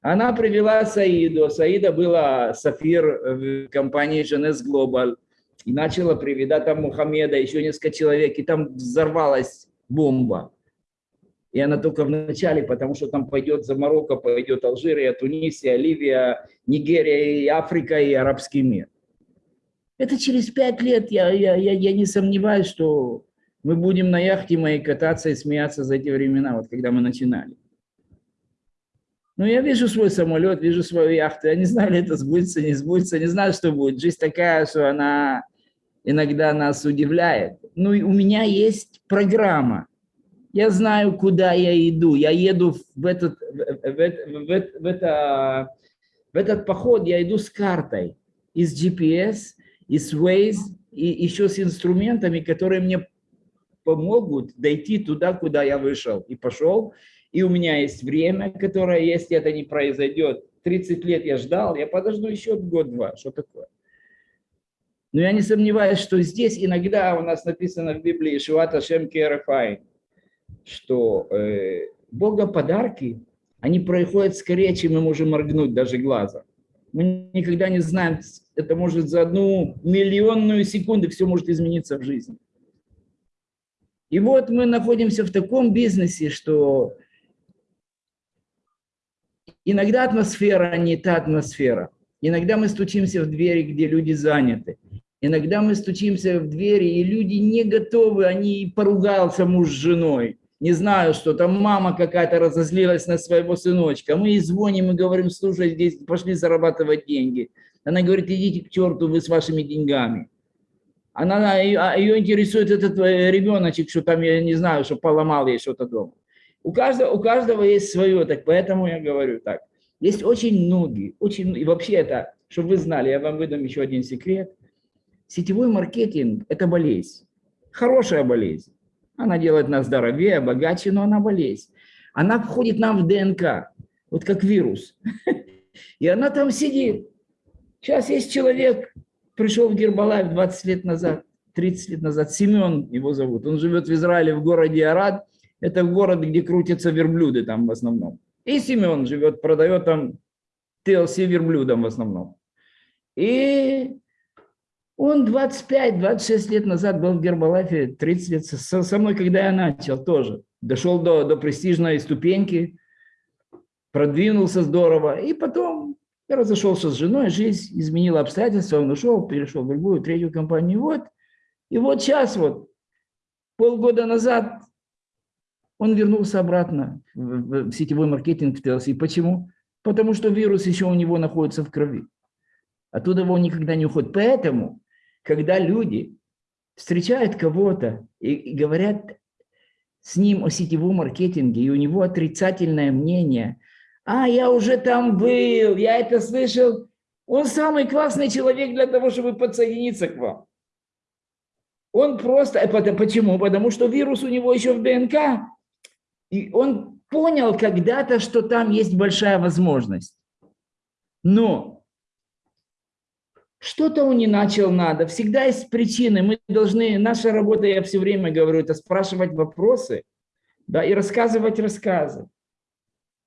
Она привела Саиду. Саида была Сафир в компании Женес Global. И начала приведать там Мухаммеда, еще несколько человек. И там взорвалась бомба. И она только в начале, потому что там пойдет за Марокко, пойдет Алжирия, Тунисия, Ливия, Нигерия, и Африка, и арабский мир. Это через пять лет, я, я, я, я не сомневаюсь, что мы будем на яхте моей кататься и смеяться за эти времена, вот когда мы начинали. Ну, я вижу свой самолет, вижу свою яхту. Я не знаю, ли это сбудется, не сбудется, не знаю, что будет. Жизнь такая, что она иногда нас удивляет. Ну, и у меня есть программа. Я знаю, куда я иду. Я еду в этот, в, в, в, в, это, в этот поход, я иду с картой, из GPS, из Waze, и еще с инструментами, которые мне помогут дойти туда, куда я вышел и пошел. И у меня есть время, которое, если это не произойдет, 30 лет я ждал, я подожду еще год-два. Что такое? Но я не сомневаюсь, что здесь иногда у нас написано в Библии «Шуата Шем Керефай», что э, Бога подарки, они происходят скорее, чем мы можем моргнуть даже глазом. Мы никогда не знаем, это может за одну миллионную секунду все может измениться в жизни. И вот мы находимся в таком бизнесе, что иногда атмосфера не та атмосфера. Иногда мы стучимся в двери, где люди заняты. Иногда мы стучимся в двери, и люди не готовы, они поругался муж с женой. Не знаю, что там мама какая-то разозлилась на своего сыночка. Мы ей звоним и говорим, слушай, здесь пошли зарабатывать деньги. Она говорит, идите к черту вы с вашими деньгами. Она, ее интересует этот э, ребеночек, что там, я не знаю, что поломал ей что-то дома. У каждого, у каждого есть свое, так поэтому я говорю так. Есть очень многие, очень, и вообще это, чтобы вы знали, я вам выдам еще один секрет – Сетевой маркетинг – это болезнь, хорошая болезнь. Она делает нас здоровее, богаче, но она болезнь. Она входит нам в ДНК, вот как вирус. И она там сидит. Сейчас есть человек, пришел в Гербалайф 20 лет назад, 30 лет назад, Семен его зовут, он живет в Израиле, в городе Арад, это город, где крутятся верблюды там в основном. И Семен живет, продает там TLC верблюдам в основном. И он 25-26 лет назад был в Гербалайфе, 30 лет со, со мной, когда я начал тоже. Дошел до, до престижной ступеньки, продвинулся здорово. И потом я разошелся с женой, жизнь изменила обстоятельства, он ушел, перешел в другую, третью компанию. Вот. И вот сейчас вот, полгода назад он вернулся обратно в, в сетевой маркетинг в TLC. Почему? Потому что вирус еще у него находится в крови. Оттуда его никогда не уходит. Поэтому, когда люди встречают кого-то и, и говорят с ним о сетевом маркетинге, и у него отрицательное мнение – а, я уже там был, я это слышал. Он самый классный человек для того, чтобы подсоединиться к вам. Он просто, э, почему? Потому что вирус у него еще в ДНК, и он понял когда-то, что там есть большая возможность. Но что-то он не начал надо. Всегда есть причины. Мы должны, наша работа, я все время говорю, это спрашивать вопросы да, и рассказывать рассказы.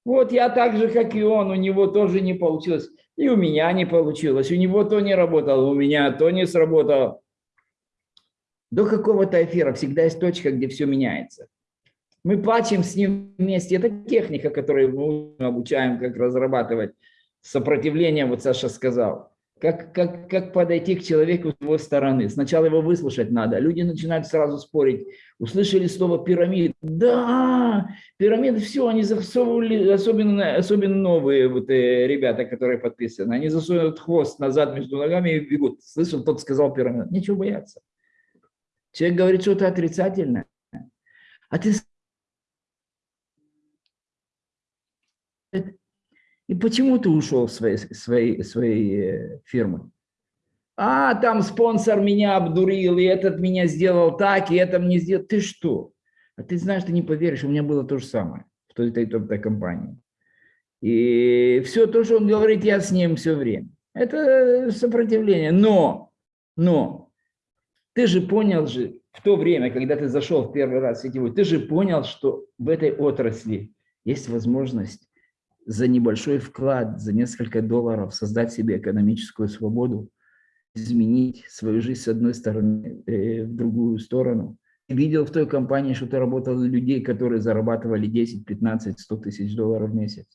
Вот я так же, как и он, у него тоже не получилось. И у меня не получилось. У него то не работало, у меня то не сработало. До какого-то эфира всегда есть точка, где все меняется. Мы плачем с ним вместе. Это техника, которую мы обучаем, как разрабатывать сопротивление, вот Саша сказал. Как, как, как подойти к человеку с его стороны. Сначала его выслушать надо. Люди начинают сразу спорить. Услышали слово пирамид. Да, пирамиды, все, они засовывали, особенно, особенно новые вот, э, ребята, которые подписаны. Они засовывают хвост назад между ногами и бегут. Слышал, тот сказал пирамид. Нечего бояться. Человек говорит что-то отрицательное. А ты И почему ты ушел своей, своей, своей э, фирмы? А, там спонсор меня обдурил, и этот меня сделал так, и это мне сделал. Ты что? А ты знаешь, ты не поверишь, у меня было то же самое в той, той, той, той компании. И все то, что он говорит, я с ним все время. Это сопротивление. Но, но, ты же понял же в то время, когда ты зашел в первый раз в сетевой, ты же понял, что в этой отрасли есть возможность за небольшой вклад, за несколько долларов создать себе экономическую свободу, изменить свою жизнь с одной стороны э, в другую сторону. Видел в той компании, что ты работал людей, которые зарабатывали 10, 15, 100 тысяч долларов в месяц.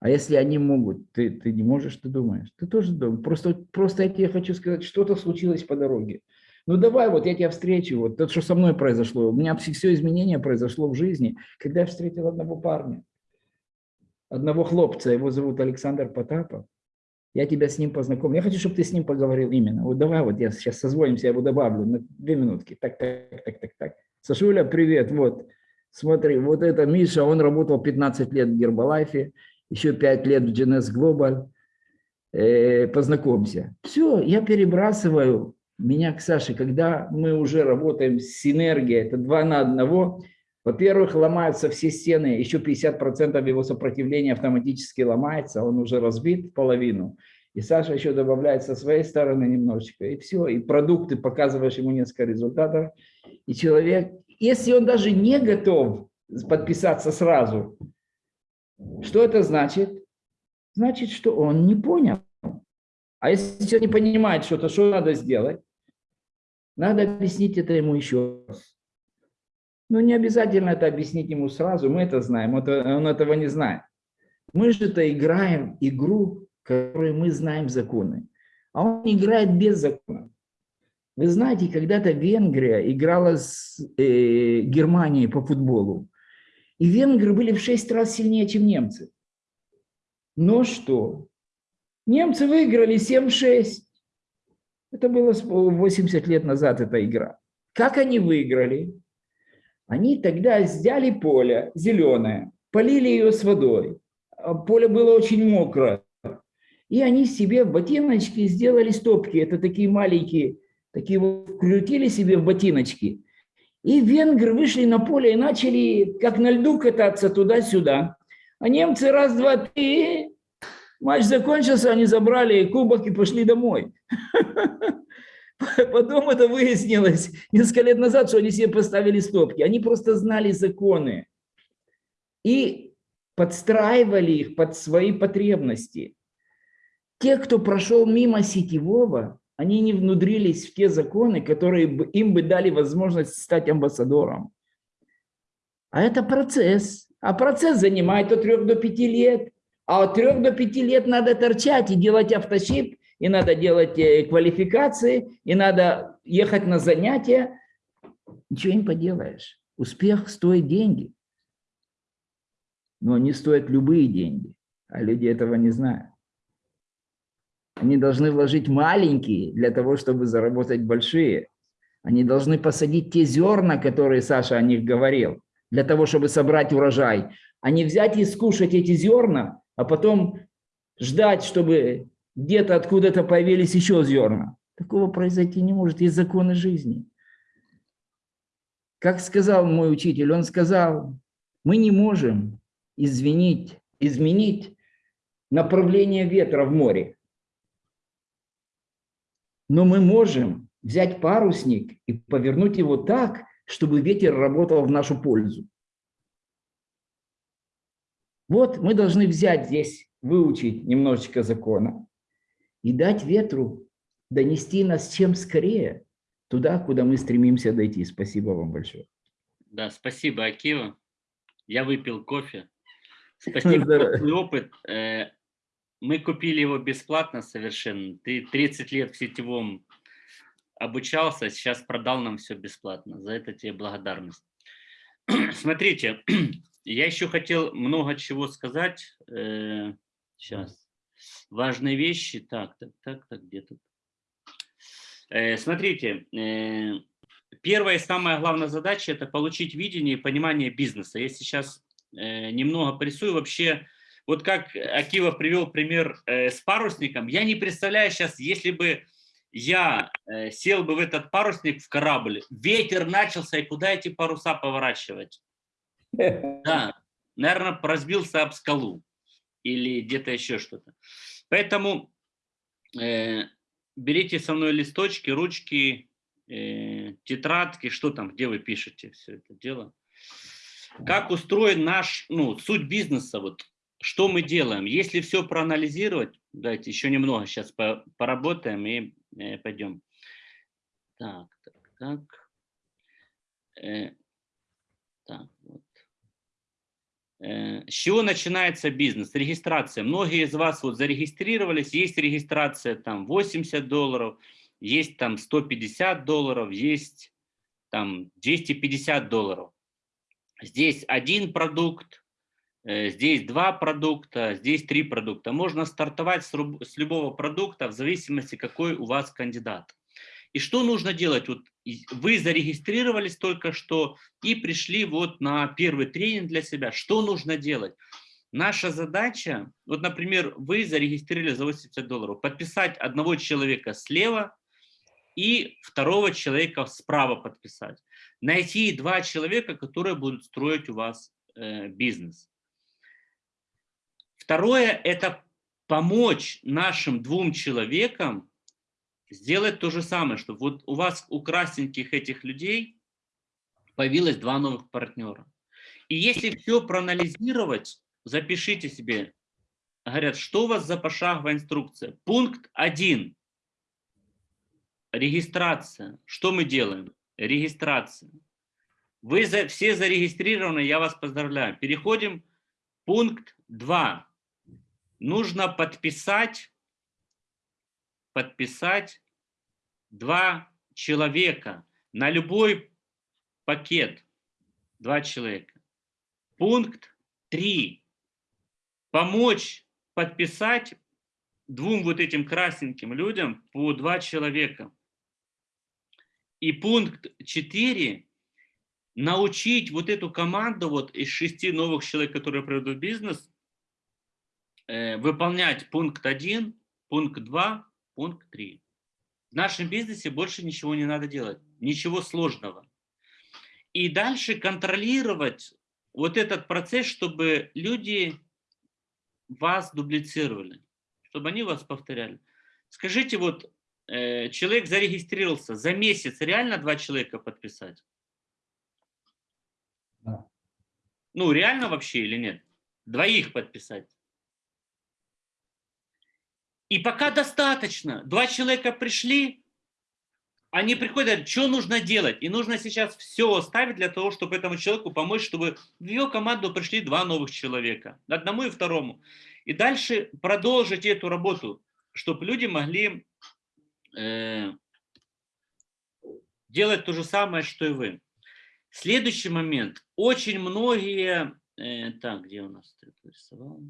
А если они могут, ты, ты не можешь, ты думаешь? Ты тоже думаешь. Просто, просто я тебе хочу сказать, что-то случилось по дороге. Ну давай, вот я тебя встречу, вот то, что со мной произошло. У меня все изменение произошло в жизни, когда я встретил одного парня одного хлопца, его зовут Александр Потапов. Я тебя с ним познакомлю. Я хочу, чтобы ты с ним поговорил именно. Вот давай, вот я сейчас созвонимся, я его добавлю на две минутки. Так, так, так, так, так. Сашуля, привет. Вот, смотри, вот это Миша, он работал 15 лет в Гербалайфе, еще 5 лет в GNS Global. Э, познакомься. Все, я перебрасываю меня к Саше, когда мы уже работаем с синергией, это два на одного – во-первых, ломаются все стены, еще 50% его сопротивления автоматически ломается, он уже разбит половину. И Саша еще добавляет со своей стороны немножечко, и все. И продукты, показываешь ему несколько результатов. И человек, если он даже не готов подписаться сразу, что это значит? Значит, что он не понял. А если человек не понимает что-то, что надо сделать? Надо объяснить это ему еще раз. Ну, не обязательно это объяснить ему сразу, мы это знаем, он этого не знает. Мы же это играем игру, в которой мы знаем законы, а он играет без законов. Вы знаете, когда-то Венгрия играла с э, Германией по футболу, и венгры были в шесть раз сильнее, чем немцы. Но что? Немцы выиграли 7-6. Это было 80 лет назад, эта игра. Как они выиграли? Они тогда взяли поле зеленое, полили ее с водой. А поле было очень мокрое. И они себе в ботиночки сделали стопки. Это такие маленькие, такие вот крутили себе в ботиночки. И венгры вышли на поле и начали, как на льду, кататься туда-сюда. А немцы раз, два, три, матч закончился, они забрали кубок и пошли домой. Потом это выяснилось несколько лет назад, что они себе поставили стопки. Они просто знали законы и подстраивали их под свои потребности. Те, кто прошел мимо сетевого, они не внудрились в те законы, которые им бы дали возможность стать амбассадором. А это процесс. А процесс занимает от 3 до 5 лет. А от 3 до 5 лет надо торчать и делать автошип, и надо делать э, квалификации, и надо ехать на занятия. Ничего не поделаешь. Успех стоит деньги. Но они стоят любые деньги. А люди этого не знают. Они должны вложить маленькие для того, чтобы заработать большие. Они должны посадить те зерна, которые Саша о них говорил, для того, чтобы собрать урожай. А не взять и скушать эти зерна, а потом ждать, чтобы где-то откуда-то появились еще зерна. Такого произойти не может, есть законы жизни. Как сказал мой учитель, он сказал, мы не можем извинить, изменить направление ветра в море. Но мы можем взять парусник и повернуть его так, чтобы ветер работал в нашу пользу. Вот мы должны взять здесь, выучить немножечко закона и дать ветру донести нас чем скорее туда, куда мы стремимся дойти. Спасибо вам большое. Да, спасибо, Акива. Я выпил кофе. Спасибо за опыт. Э, мы купили его бесплатно совершенно. Ты 30 лет в сетевом обучался, сейчас продал нам все бесплатно. За это тебе благодарность. Смотрите, я еще хотел много чего сказать. Сейчас. Э, Важные вещи. Так, так, так, так, где тут? Э, смотрите, э, первая и самая главная задача – это получить видение и понимание бизнеса. Я сейчас немного порисую вообще вот как Акива привел пример э, с парусником, я не представляю сейчас, если бы я э, сел бы в этот парусник в корабль, ветер начался, и куда эти паруса поворачивать? Да, наверное, разбился об скалу или где-то еще что-то. Поэтому э, берите со мной листочки, ручки, э, тетрадки, что там, где вы пишете все это дело. Как устроен наш, ну, суть бизнеса, вот что мы делаем? Если все проанализировать, давайте еще немного сейчас по, поработаем и э, пойдем. Так, так, так. Э, так, вот. Э, с чего начинается бизнес? Регистрация. Многие из вас вот зарегистрировались, есть регистрация там 80 долларов, есть там 150 долларов, есть там 250 долларов. Здесь один продукт, Э, здесь два продукта, здесь три продукта. Можно стартовать с, с любого продукта в зависимости, какой у вас кандидат. И что нужно делать? Вот вы зарегистрировались только что и пришли вот на первый тренинг для себя. Что нужно делать? Наша задача, вот, например, вы зарегистрировали за 80 долларов, подписать одного человека слева и второго человека справа подписать. Найти два человека, которые будут строить у вас э, бизнес. Второе – это помочь нашим двум человекам сделать то же самое, чтобы вот у вас, у красненьких этих людей, появилось два новых партнера. И если все проанализировать, запишите себе, говорят, что у вас за пошаговая инструкция? Пункт 1. Регистрация. Что мы делаем? Регистрация. Вы за, все зарегистрированы, я вас поздравляю. Переходим. Пункт 2 нужно подписать, подписать два человека на любой пакет. Два человека. Пункт 3. Помочь подписать двум вот этим красненьким людям по два человека. И пункт 4. Научить вот эту команду вот из шести новых человек, которые придут бизнес, Э, выполнять пункт 1, пункт 2, пункт 3. В нашем бизнесе больше ничего не надо делать, ничего сложного. И дальше контролировать вот этот процесс, чтобы люди вас дублицировали, чтобы они вас повторяли. Скажите, вот э, человек зарегистрировался, за месяц реально два человека подписать? Да. Ну, реально вообще или нет? Двоих подписать. И пока достаточно. Два человека пришли, они приходят, что нужно делать. И нужно сейчас все оставить для того, чтобы этому человеку помочь, чтобы в ее команду пришли два новых человека. Одному и второму. И дальше продолжить эту работу, чтобы люди могли э, делать то же самое, что и вы. Следующий момент. Очень многие... Э, так, где у нас это рисовал?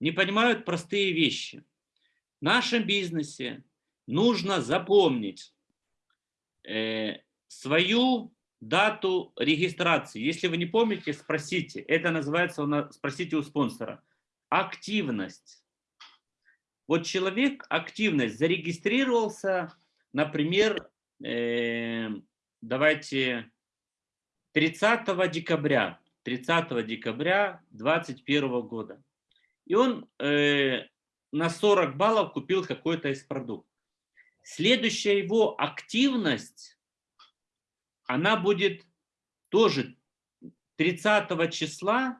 Не понимают простые вещи. В нашем бизнесе нужно запомнить э, свою дату регистрации. Если вы не помните, спросите. Это называется, у нас, спросите у спонсора. Активность. Вот человек, активность, зарегистрировался, например, э, давайте 30 декабря, 30 декабря 2021 года. И он э, на 40 баллов купил какой-то из продуктов. Следующая его активность, она будет тоже 30 числа,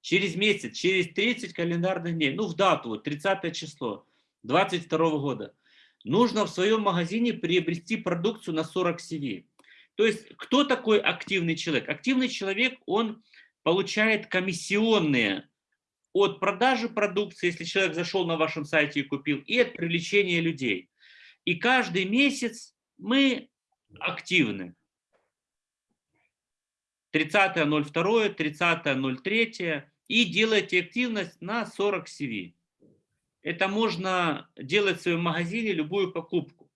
через месяц, через 30 календарных дней, ну в дату, вот 30 число 22 года, нужно в своем магазине приобрести продукцию на 40 CV. То есть кто такой активный человек? Активный человек, он получает комиссионные от продажи продукции, если человек зашел на вашем сайте и купил, и от привлечения людей. И каждый месяц мы активны. 30.02, 30.03 и делайте активность на 40 CV. Это можно делать в своем магазине любую покупку.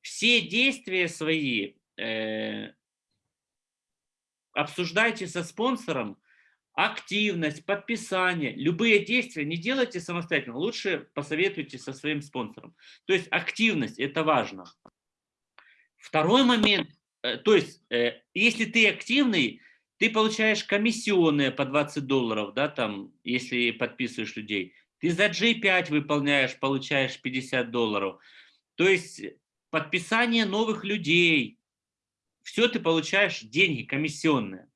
Все действия свои э, обсуждайте со спонсором, активность, подписание, любые действия не делайте самостоятельно, лучше посоветуйте со своим спонсором. То есть активность – это важно. Второй момент, э, то есть э, если ты активный, ты получаешь комиссионные по 20 долларов, да, там, если подписываешь людей. Ты за G5 выполняешь, получаешь 50 долларов. То есть подписание новых людей, все ты получаешь деньги комиссионные.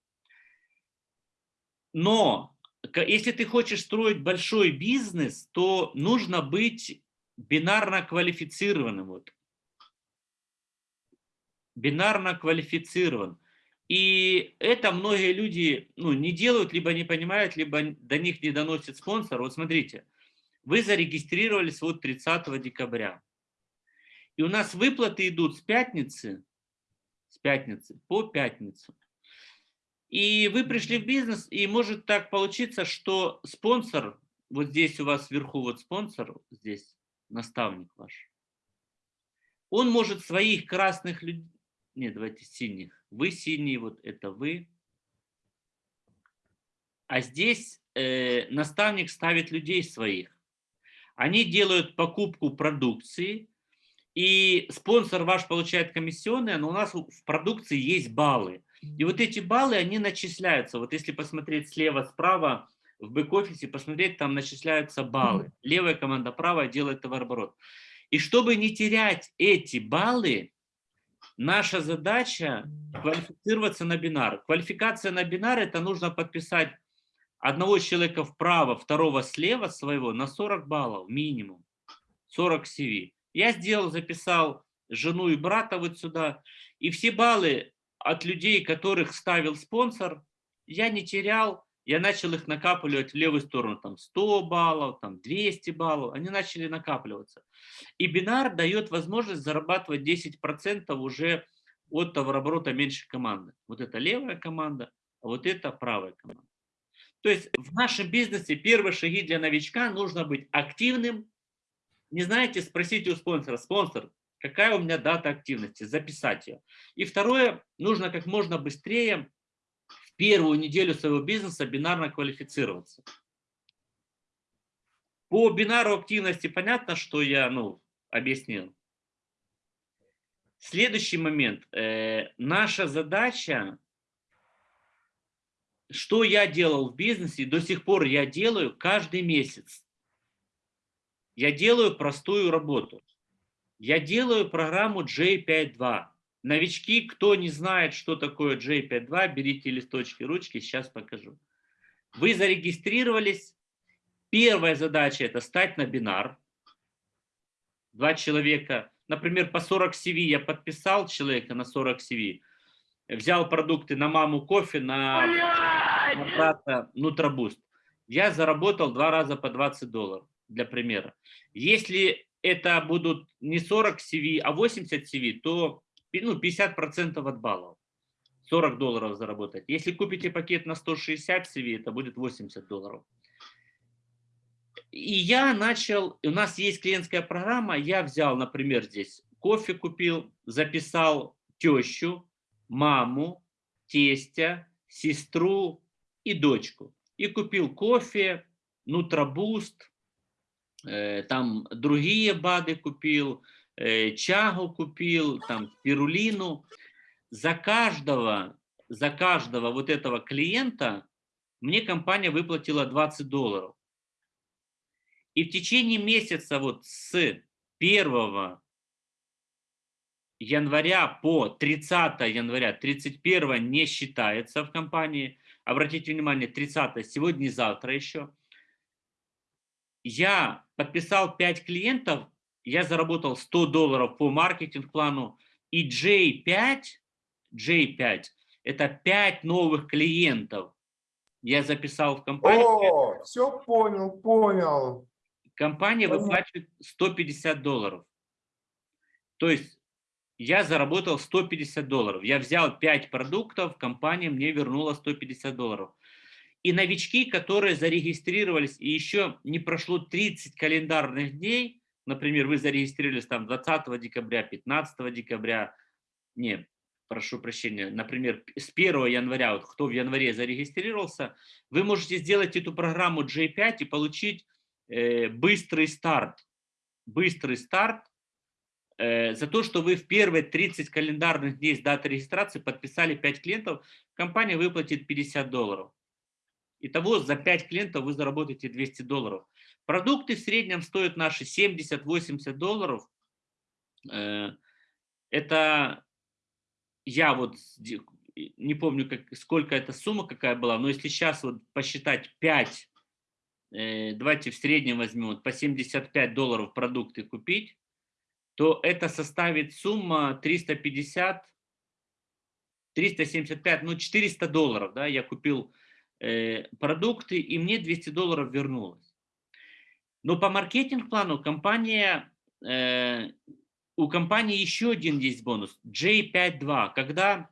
Но если ты хочешь строить большой бизнес, то нужно быть бинарно квалифицированным. Вот. Бинарно квалифицирован. И это многие люди ну, не делают, либо не понимают, либо до них не доносит спонсор. Вот смотрите, вы зарегистрировались вот 30 декабря. И у нас выплаты идут с пятницы, с пятницы по пятницу. И вы пришли в бизнес, и может так получиться, что спонсор, вот здесь у вас вверху вот спонсор, здесь наставник ваш, он может своих красных людей, нет, давайте синих, вы синие, вот это вы, а здесь э, наставник ставит людей своих. Они делают покупку продукции, и спонсор ваш получает комиссионные, но у нас в продукции есть баллы. И вот эти баллы, они начисляются. Вот если посмотреть слева, справа, в бэк-офисе, посмотреть, там начисляются баллы. Левая команда, правая делает товарооборот. И чтобы не терять эти баллы, наша задача квалифицироваться на бинар. Квалификация на бинар – это нужно подписать одного человека вправо, второго слева своего на 40 баллов минимум. 40 CV. Я сделал, записал жену и брата вот сюда. И все баллы от людей, которых ставил спонсор, я не терял, я начал их накапливать в левую сторону, там 100 баллов, там 200 баллов, они начали накапливаться. И бинар дает возможность зарабатывать 10% уже от товарооборота меньше команды. Вот это левая команда, а вот это правая команда. То есть в нашем бизнесе первые шаги для новичка нужно быть активным. Не знаете, спросите у спонсора, спонсор, какая у меня дата активности, записать ее. И второе, нужно как можно быстрее в первую неделю своего бизнеса бинарно квалифицироваться. По бинару активности понятно, что я ну, объяснил. Следующий момент. Э, наша задача, что я делал в бизнесе, до сих пор я делаю каждый месяц. Я делаю простую работу. Я делаю программу J52. Новички, кто не знает, что такое J52, берите листочки, ручки, сейчас покажу. Вы зарегистрировались. Первая задача – это стать на бинар. Два человека, например, по 40 CV я подписал человека на 40 CV, взял продукты на маму кофе, на, на брата Нутробуст. Я заработал два раза по 20 долларов, для примера. Если это будут не 40 CV, а 80 CV, то ну, 50% от баллов. 40 долларов заработать. Если купите пакет на 160 CV, это будет 80 долларов. И я начал, у нас есть клиентская программа, я взял, например, здесь кофе купил, записал тещу, маму, тестя, сестру и дочку. И купил кофе, нутробуст, там другие БАДы купил, чагу купил, там спирулину. За каждого, за каждого вот этого клиента мне компания выплатила 20 долларов. И в течение месяца вот с 1 января по 30 января, 31 не считается в компании. Обратите внимание, 30 сегодня и завтра еще. Я подписал 5 клиентов, я заработал 100 долларов по маркетинг-плану. И J5, J5 это 5 новых клиентов. Я записал в компанию. О, все понял, понял. Компания Понятно. выплачивает 150 долларов. То есть я заработал 150 долларов. Я взял 5 продуктов, компания мне вернула 150 долларов. И новички, которые зарегистрировались, и еще не прошло 30 календарных дней, например, вы зарегистрировались там 20 декабря, 15 декабря, не, прошу прощения, например, с 1 января, вот кто в январе зарегистрировался, вы можете сделать эту программу J5 и получить э, быстрый старт. Быстрый старт э, за то, что вы в первые 30 календарных дней с даты регистрации подписали 5 клиентов, компания выплатит 50 долларов. Итого за 5 клиентов вы заработаете 200 долларов. Продукты в среднем стоят наши 70-80 долларов. Э, Это я вот не помню, как, сколько эта сумма какая была, но если сейчас вот посчитать 5, э, давайте в среднем возьмем вот по 75 долларов продукты купить, то это составит сумма 350, 375, ну 400 долларов, да, я купил продукты, и мне 200 долларов вернулось. Но по маркетинг-плану компания, э, у компании еще один есть бонус, J52, когда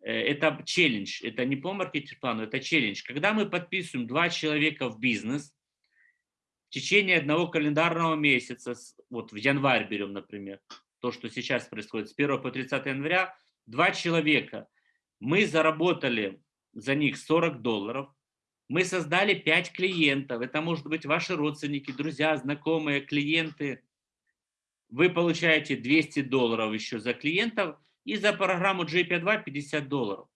э, это челлендж, это не по маркетинг-плану, это челлендж. Когда мы подписываем два человека в бизнес, в течение одного календарного месяца, вот в январь берем, например, то, что сейчас происходит, с 1 по 30 января, два человека, мы заработали за них 40 долларов, мы создали 5 клиентов, это может быть ваши родственники, друзья, знакомые, клиенты, вы получаете 200 долларов еще за клиентов и за программу JP2 50 долларов.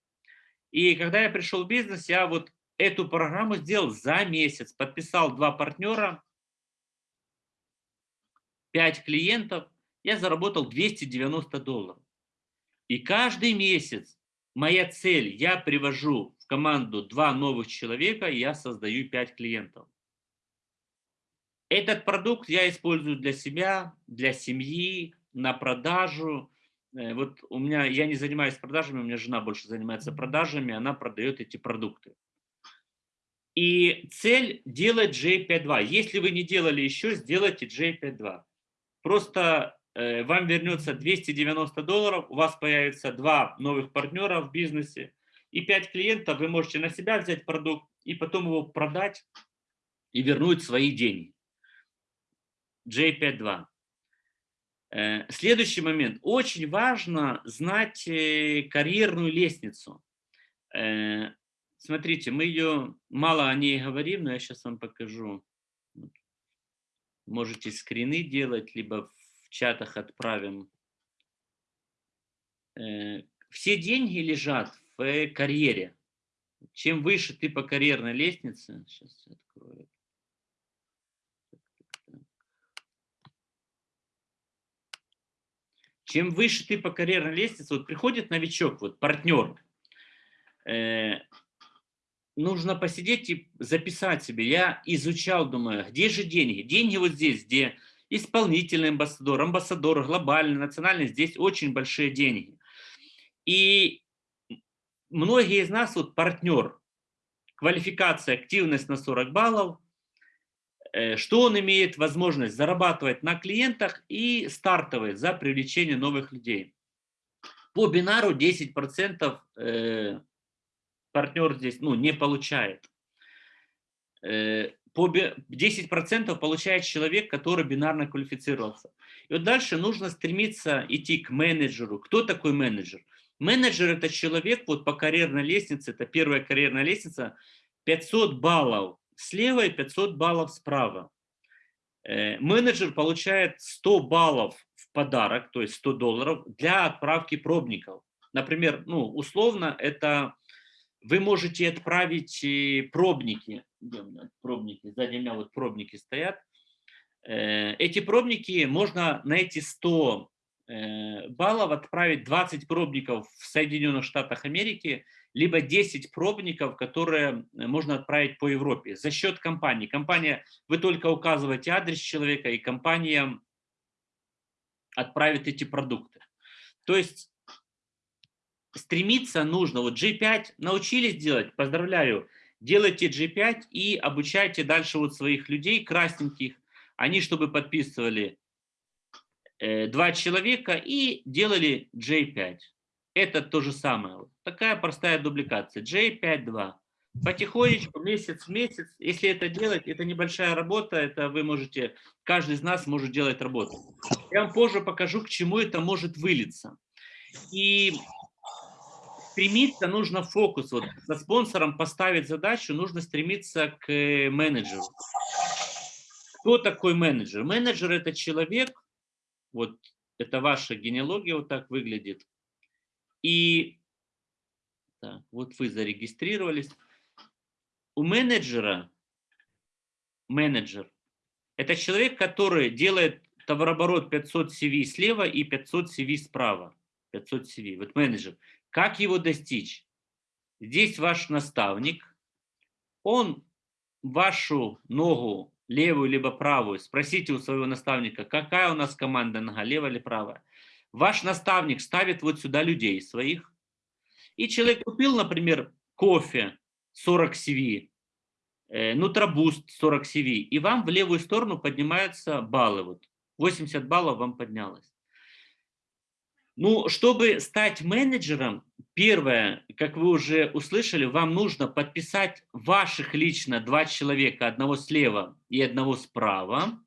И когда я пришел в бизнес, я вот эту программу сделал за месяц, подписал два партнера, 5 клиентов, я заработал 290 долларов. И каждый месяц моя цель, я привожу в команду два новых человека, и я создаю 5 клиентов. Этот продукт я использую для себя, для семьи, на продажу. Э, Вот у меня, я не занимаюсь продажами, у меня жена больше занимается продажами, она продает эти продукты. И цель делать J52. Если вы не делали еще, сделайте J52. Просто вам вернется 290 долларов, у вас появится два новых партнера в бизнесе и 5 клиентов, вы можете на себя взять продукт и потом его продать и вернуть свои деньги. J52. Э, Следующий момент. Очень важно знать э, карьерную лестницу. Э, Смотрите, мы ее мало о ней говорим, но я сейчас вам покажу. Можете скрины делать, либо в чатах отправим. Э, Все деньги лежат в э, карьере. Чем выше ты по карьерной лестнице, сейчас я открою. Чем выше ты по карьерной лестнице, вот приходит новичок, вот партнер, э, нужно посидеть и записать себе. Я изучал, думаю, «А где же деньги? Деньги вот здесь, где исполнительный амбассадор, амбассадор, глобальный, национальный, здесь очень большие деньги. И многие из нас, вот партнер, квалификация, активность на 40 баллов, э, что он имеет возможность зарабатывать на клиентах и стартовые за привлечение новых людей. По бинару 10% э, партнер здесь ну, не получает. По 10% получает человек, который бинарно квалифицировался. И вот дальше нужно стремиться идти к менеджеру. Кто такой менеджер? Менеджер – это человек вот по карьерной лестнице, это первая карьерная лестница, 500 баллов слева и 500 баллов справа. Э, менеджер получает 100 баллов в подарок, то есть 100 долларов, для отправки пробников. Например, ну, условно, это вы можете отправить э, пробники, пробники, сзади меня вот пробники стоят. Э, эти пробники можно на эти 100 э, баллов отправить 20 пробников в Соединенных Штатах Америки, либо 10 пробников, которые можно отправить по Европе за счет компании. Компания, вы только указываете адрес человека, и компания отправит эти продукты. То есть стремиться нужно. Вот G5 научились делать, поздравляю, делайте G5 и обучайте дальше вот своих людей, красненьких. Они, чтобы подписывали э, два человека и делали J5. Это то же самое. Такая простая дубликация. J5.2. Потихонечку, месяц в месяц. Если это делать, это небольшая работа, это вы можете, каждый из нас может делать работу. Я вам позже покажу, к чему это может вылиться. И стремиться нужно фокус. Вот со спонсором поставить задачу, нужно стремиться к э, менеджеру. Кто такой менеджер? Менеджер – это человек, вот это ваша генеалогия вот так выглядит. И так, вот вы зарегистрировались. У менеджера, менеджер – это человек, который делает товарооборот 500 CV слева и 500 CV справа. 500 CV. Вот менеджер. Как его достичь? Здесь ваш наставник, он вашу ногу, левую либо правую, спросите у своего наставника, какая у нас команда нога, левая или правая. Ваш наставник ставит вот сюда людей своих, и человек купил, например, кофе 40 CV, э, Нутробуст 40 CV, и вам в левую сторону поднимаются баллы. Вот 80 баллов вам поднялось. Ну, чтобы стать менеджером, первое, как вы уже услышали, вам нужно подписать ваших лично два человека, одного слева и одного справа.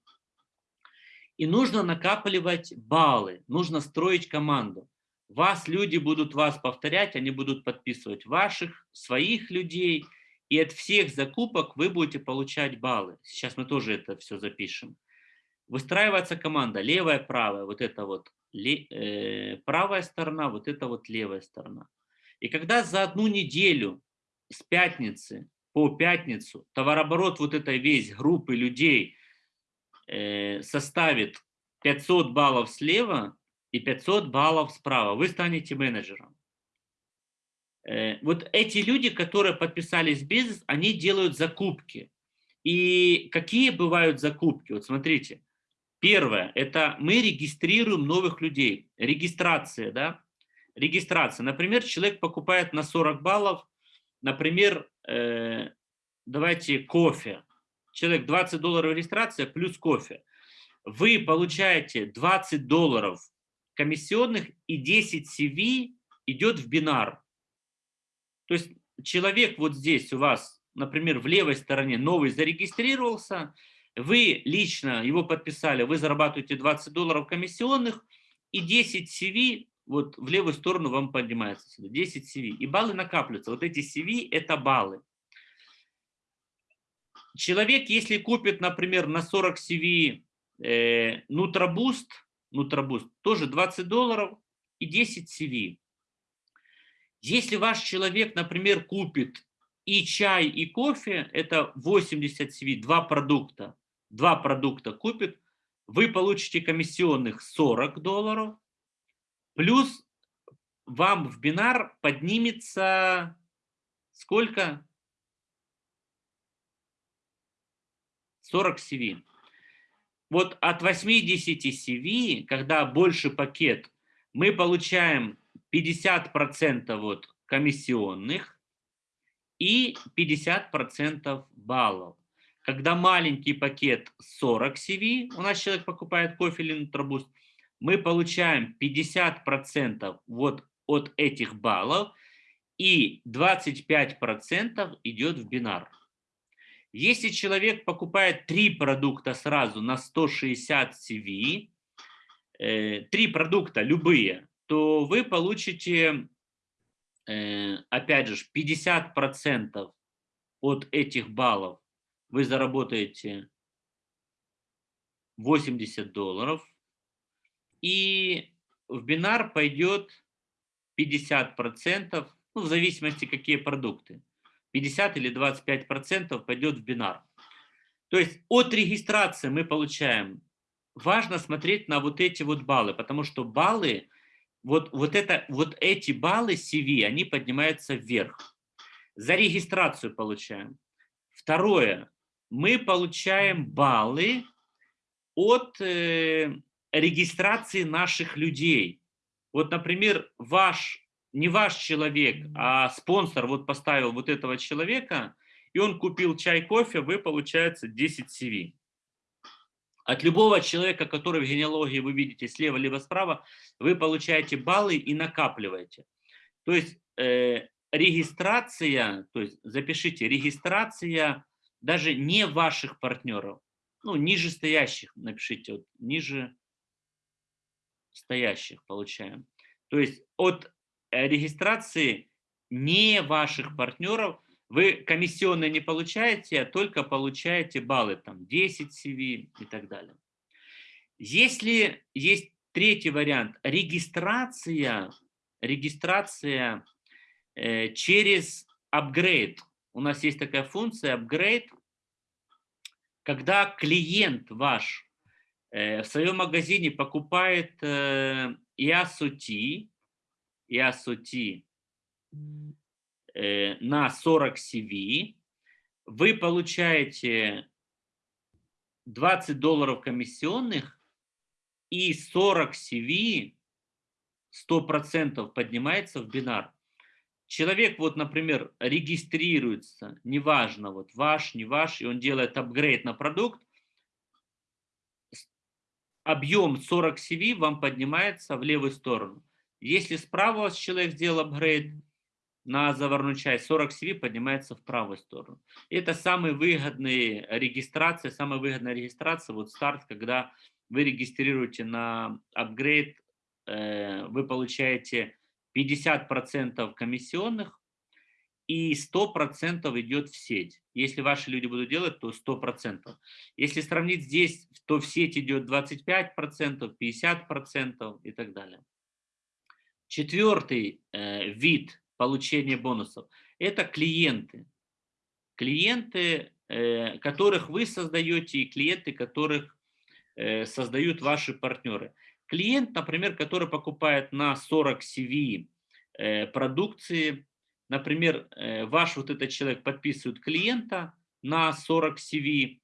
И нужно накапливать баллы, нужно строить команду. Вас люди будут вас повторять, они будут подписывать ваших, своих людей, и от всех закупок вы будете получать баллы. Сейчас мы тоже это все запишем. Выстраивается команда, левая, правая, вот это вот правая сторона, вот это вот левая сторона. И когда за одну неделю с пятницы по пятницу товарооборот вот этой весь группы людей э, составит 500 баллов слева и 500 баллов справа, вы станете менеджером. Э, вот эти люди, которые подписались в бизнес, они делают закупки. И какие бывают закупки? Вот смотрите, Первое, это мы регистрируем новых людей. Регистрация, да? Регистрация. Например, человек покупает на 40 баллов, например, э, давайте кофе. Человек 20 долларов регистрация плюс кофе. Вы получаете 20 долларов комиссионных и 10 CV идет в бинар. То есть человек вот здесь у вас, например, в левой стороне новый зарегистрировался, вы лично его подписали, вы зарабатываете 20 долларов комиссионных, и 10 CV вот в левую сторону вам поднимается сюда, 10 CV. И баллы накапливаются. Вот эти CV – это баллы. Человек, если купит, например, на 40 CV э, Nutraboost, Nutraboost, тоже 20 долларов и 10 CV. Если ваш человек, например, купит и чай, и кофе, это 80 CV, два продукта, два продукта купит, вы получите комиссионных 40 долларов, Плюс вам в бинар поднимется сколько? 40 CV. Вот от 80 CV, когда больше пакет, мы получаем 50% вот комиссионных и 50% баллов. Когда маленький пакет 40 CV, у нас человек покупает кофе или нутробуст, мы получаем 50% вот от этих баллов и 25% идет в бинар. Если человек покупает три продукта сразу на 160 CV, э, три продукта любые, то вы получите, опять же, 50% от этих баллов. Вы заработаете 80 долларов. И в бинар пойдет 50%, ну, в зависимости, какие продукты. 50 или 25 процентов пойдет в бинар. То есть от регистрации мы получаем, важно смотреть на вот эти вот баллы, потому что баллы, вот, вот, это, вот эти баллы CV, они поднимаются вверх. За регистрацию получаем. Второе, мы получаем баллы от э, регистрации наших людей. Вот, например, ваш не ваш человек, а спонсор вот поставил вот этого человека, и он купил чай, кофе, вы, получается, 10 CV. От любого человека, который в генеалогии вы видите слева либо справа, вы получаете баллы и накапливаете. То есть э, регистрация, то есть запишите, регистрация даже не ваших партнеров, ну, ниже стоящих, напишите, вот, ниже стоящих получаем. То есть от Э, регистрации не ваших партнеров вы комиссионные не получаете, а только получаете баллы, там 10 CV и так далее. Если есть третий вариант, регистрация, регистрация э, через апгрейд. У нас есть такая функция апгрейд, когда клиент ваш э, в своем магазине покупает э, IASOT э, на 40 CV, вы получаете 20 долларов комиссионных и 40 CV 100% поднимается в бинар. Человек, вот, например, регистрируется, неважно, вот ваш, не ваш, и он делает апгрейд на продукт, объем 40 CV вам поднимается в левую сторону. Если справа у вас человек сделал апгрейд на заварную часть, 40 CV поднимается в правую сторону. Это самая выгодная регистрация, самая выгодная регистрация, вот старт, когда вы регистрируете на апгрейд, э, вы получаете 50% комиссионных и 100% идет в сеть. Если ваши люди будут делать, то 100%. Если сравнить здесь, то в сеть идет 25%, 50% и так далее. Четвертый э, вид получения бонусов – это клиенты. Клиенты, э, которых вы создаете, и клиенты, которых э, создают ваши партнеры. Клиент, например, который покупает на 40 CV э, продукции, например, ваш вот этот человек подписывает клиента на 40 CV,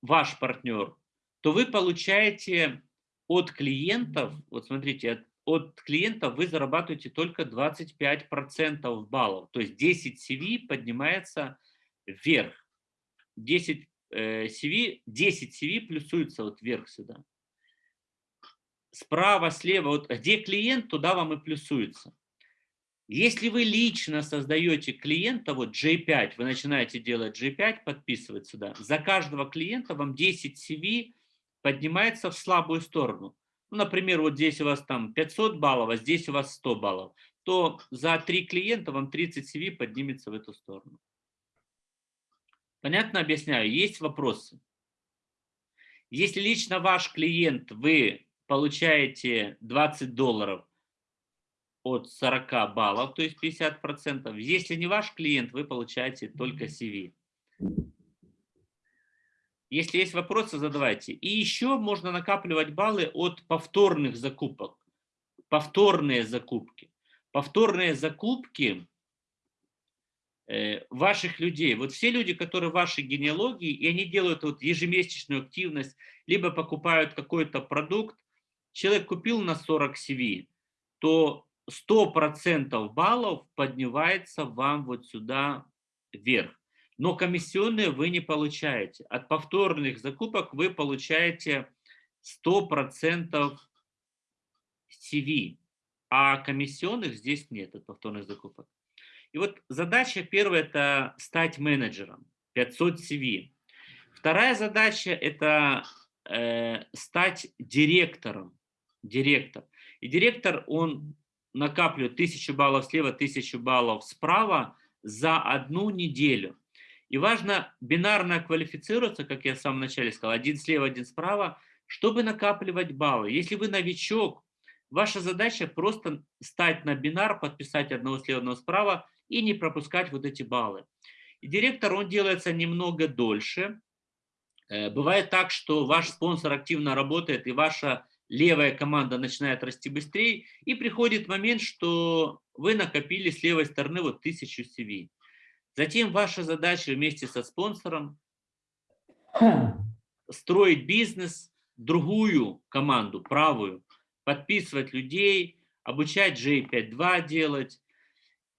ваш партнер, то вы получаете от клиентов, вот смотрите, от клиента вы зарабатываете только 25% баллов. То есть 10 CV поднимается вверх. 10 CV, 10 CV плюсуется вот вверх сюда. Справа, слева, вот где клиент, туда вам и плюсуется. Если вы лично создаете клиента, вот J5, вы начинаете делать J5, подписывать сюда, за каждого клиента вам 10 CV поднимается в слабую сторону ну, например, вот здесь у вас там 500 баллов, а здесь у вас 100 баллов, то за три клиента вам 30 CV поднимется в эту сторону. Понятно объясняю? Есть вопросы? Если лично ваш клиент, вы получаете 20 долларов от 40 баллов, то есть 50%. Если не ваш клиент, вы получаете только CV. Если есть вопросы, задавайте. И еще можно накапливать баллы от повторных закупок. повторные закупки. Повторные закупки э, ваших людей. Вот все люди, которые в вашей генеалогии, и они делают вот ежемесячную активность, либо покупают какой-то продукт, человек купил на 40 CV, то 100% баллов поднимается вам вот сюда вверх. Но комиссионные вы не получаете. От повторных закупок вы получаете 100% CV, а комиссионных здесь нет от повторных закупок. И вот задача первая – это стать менеджером, 500 CV. Вторая задача – это э, стать директором, директор. И директор, он накапливает 1000 баллов слева, 1000 баллов справа за одну неделю. И важно бинарно квалифицироваться, как я в самом начале сказал, один слева, один справа, чтобы накапливать баллы. Если вы новичок, ваша задача просто стать на бинар, подписать одного слева, одного справа и не пропускать вот эти баллы. И директор, он делается немного дольше. Э, бывает так, что ваш спонсор активно работает, и ваша левая команда начинает расти быстрее, и приходит момент, что вы накопили с левой стороны вот 1000 CV. Затем ваша задача вместе со спонсором строить бизнес, другую команду, правую, подписывать людей, обучать J5.2 делать.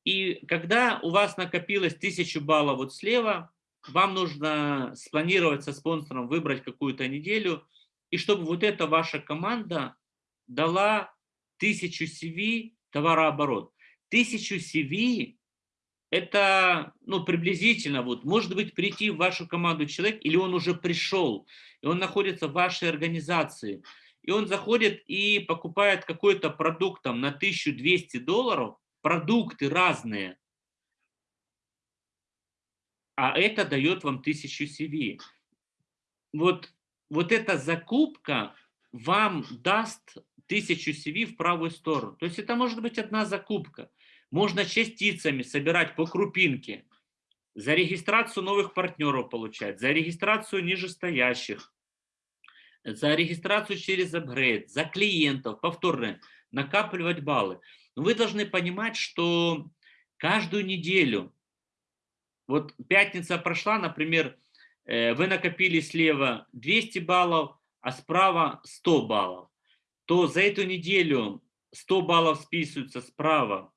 И когда у вас накопилось 1000 баллов вот слева, вам нужно спланировать со спонсором, выбрать какую-то неделю, и чтобы вот эта ваша команда дала 1000 CV товарооборот. 1000 CV это ну, приблизительно, вот, может быть, прийти в вашу команду человек, или он уже пришел, и он находится в вашей организации, и он заходит и покупает какой-то продукт там, на 1200 долларов, продукты разные, а это дает вам 1000 CV. Вот, вот эта закупка вам даст 1000 CV в правую сторону. То есть это может быть одна закупка. Можно частицами собирать по крупинке, за регистрацию новых партнеров получать, за регистрацию нижестоящих, за регистрацию через апгрейд, за клиентов, повторно накапливать баллы. Но вы должны понимать, что каждую неделю, вот пятница прошла, например, э, вы накопили слева 200 баллов, а справа 100 баллов, то за эту неделю 100 баллов списываются справа,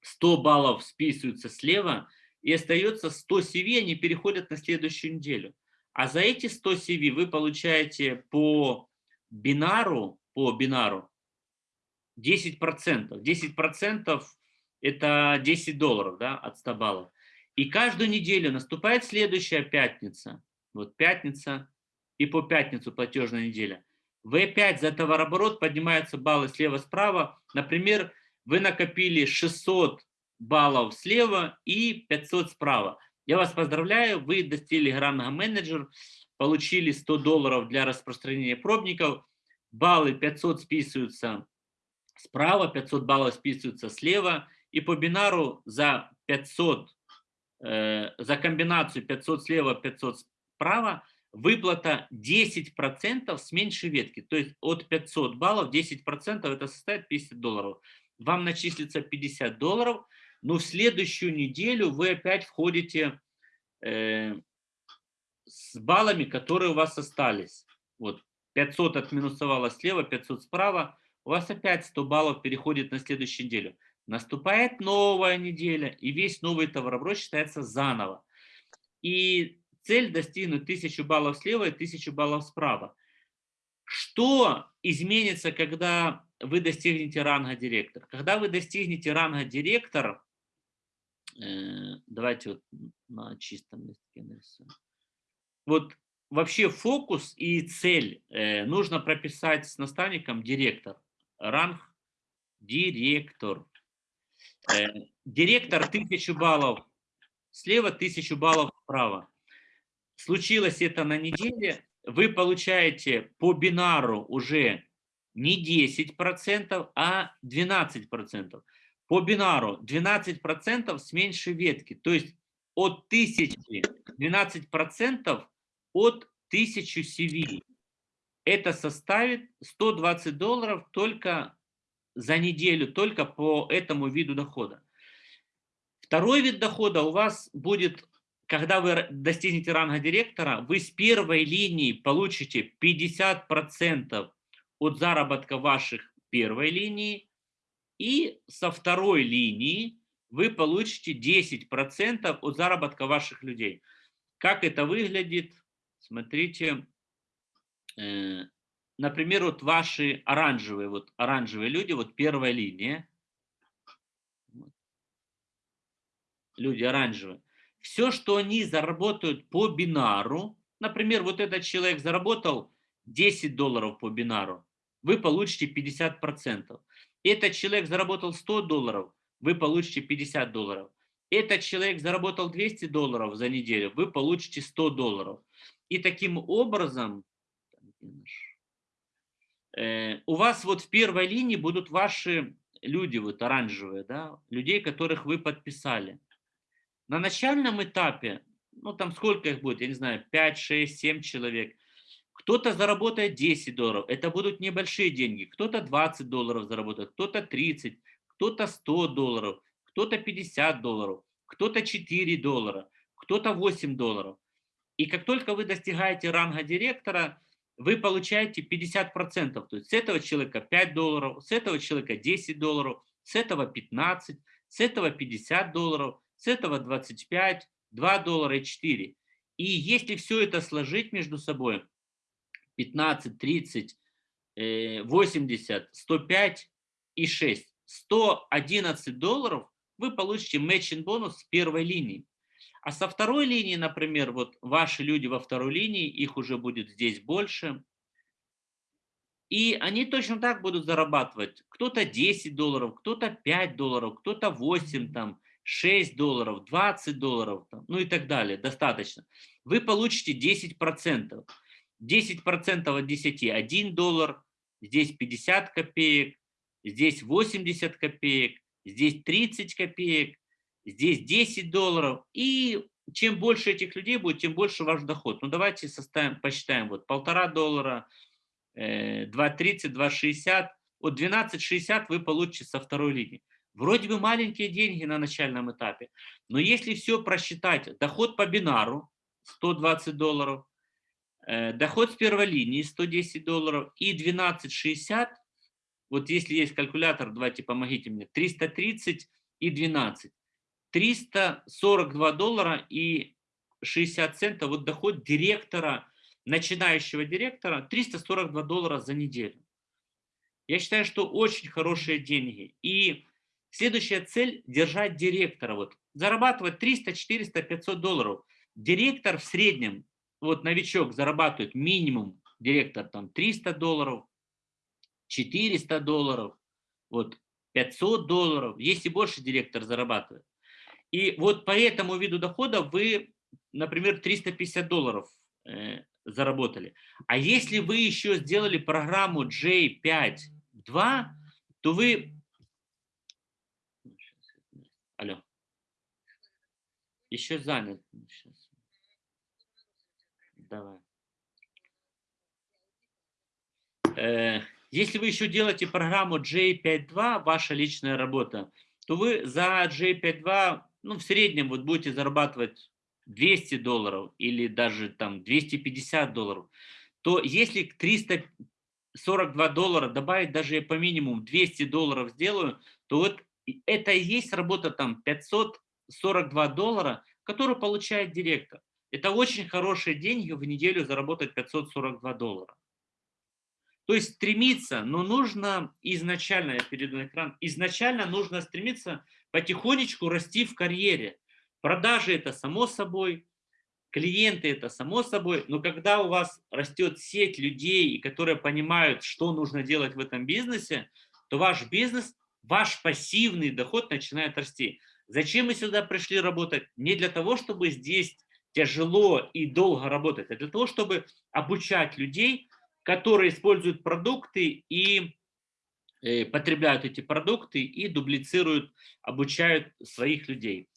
100 баллов списываются слева, и остается 100 CV, они переходят на следующую неделю. А за эти 100 CV вы получаете по бинару, по бинару 10%. 10% это 10 долларов да, от 100 баллов. И каждую неделю наступает следующая пятница. Вот пятница и по пятницу платежная неделя. Вы опять за товарооборот поднимаются баллы слева-справа. Например, вы накопили 600 баллов слева и 500 справа. Я вас поздравляю, вы достигли гранного менеджер, получили 100 долларов для распространения пробников, баллы 500 списываются справа, 500 баллов списываются слева, и по бинару за 500, э, за комбинацию 500 слева, 500 справа выплата 10% с меньшей ветки, то есть от 500 баллов 10% это составит 50 долларов вам начислится 50 долларов, но в следующую неделю вы опять входите э, с баллами, которые у вас остались. Вот 500 отминусовало слева, 500 справа, у вас опять 100 баллов переходит на следующую неделю. Наступает новая неделя, и весь новый товарооборот считается заново. И цель достигнуть 1000 баллов слева и 1000 баллов справа. Что изменится, когда вы достигнете ранга директор? Когда вы достигнете ранга директор, э, давайте вот на чистом листке нарисуем. Вот вообще фокус и цель э, нужно прописать с наставником директор. Ранг директор. Э, директор 1000 баллов слева, 1000 баллов справа. Случилось это на неделе, вы получаете по бинару уже не 10%, а 12%. По бинару 12% с меньшей ветки, то есть от 1000 12% от 1000 CV. Это составит 120 долларов только за неделю только по этому виду дохода. Второй вид дохода у вас будет, когда вы достигнете ранга директора, вы с первой линии получите 50% от заработка ваших первой линии, и со второй линии вы получите 10% от заработка ваших людей. Как это выглядит? Смотрите, э, например, вот ваши оранжевые, вот оранжевые люди, вот первая линия, люди оранжевые, все, что они заработают по бинару, например, вот этот человек заработал 10 долларов по бинару, вы получите 50%. Этот человек заработал 100 долларов, вы получите 50 долларов. Этот человек заработал 200 долларов за неделю, вы получите 100 долларов. И таким образом э, у вас вот в первой линии будут ваши люди, вот оранжевые, да, людей, которых вы подписали. На начальном этапе, ну там сколько их будет, я не знаю, 5, 6, 7 человек, кто-то заработает 10 долларов, это будут небольшие деньги, кто-то 20 долларов заработает, кто-то 30, кто-то 100 долларов, кто-то 50 долларов, кто-то 4 доллара, кто-то 8 долларов. И как только вы достигаете ранга директора, вы получаете 50%. То есть с этого человека 5 долларов, с этого человека 10 долларов, с этого 15, с этого 50 долларов, с этого 25, 2 доллара и 4. И если все это сложить между собой, 15, 30, 80, 105 и 6, 111 долларов вы получите matching бонус с первой линии. А со второй линии, например, вот ваши люди во второй линии, их уже будет здесь больше. И они точно так будут зарабатывать. Кто-то 10 долларов, кто-то 5 долларов, кто-то 8 там, 6 долларов, 20 долларов, там, ну и так далее, достаточно. Вы получите 10%. 10% от 10 – 1 доллар, здесь 50 копеек, здесь 80 копеек, здесь 30 копеек, здесь 10 долларов. И чем больше этих людей будет, тем больше ваш доход. Ну давайте составим, посчитаем. Вот полтора доллара, 2.30, 2.60. Вот 12.60 вы получите со второй линии. Вроде бы маленькие деньги на начальном этапе, но если все просчитать, доход по бинару 120 долларов, э, доход с первой линии 110 долларов и 12,60, вот если есть калькулятор, давайте помогите мне, 330 и 12, 342 доллара и 60 центов, вот доход директора, начинающего директора, 342 доллара за неделю. Я считаю, что очень хорошие деньги. И Следующая цель – держать директора. Вот, зарабатывать 300, 400, 500 долларов. Директор в среднем, вот новичок зарабатывает минимум, директор там 300 долларов, 400 долларов, вот 500 долларов, если больше директор зарабатывает. И вот по этому виду дохода вы, например, 350 долларов э, заработали. А если вы еще сделали программу J5.2, то вы Алло. Еще занят. Сейчас. Давай. Э, если вы еще делаете программу J52, ваша личная работа, то вы за J52, ну, в среднем вот будете зарабатывать 200 долларов или даже там 250 долларов, то если к 342 доллара добавить даже я по минимуму 200 долларов сделаю, то вот это и есть работа там 542 доллара, которую получает директор. Это очень хорошие деньги в неделю заработать 542 доллара. То есть стремиться, но нужно изначально, я перейду на экран, изначально нужно стремиться потихонечку расти в карьере. Продажи это само собой, клиенты это само собой, но когда у вас растет сеть людей, которые понимают, что нужно делать в этом бизнесе, то ваш бизнес ваш пассивный доход начинает расти. Зачем мы сюда пришли работать? Не для того, чтобы здесь тяжело и долго работать, а для того, чтобы обучать людей, которые используют продукты и э, потребляют эти продукты и дублицируют, обучают своих людей.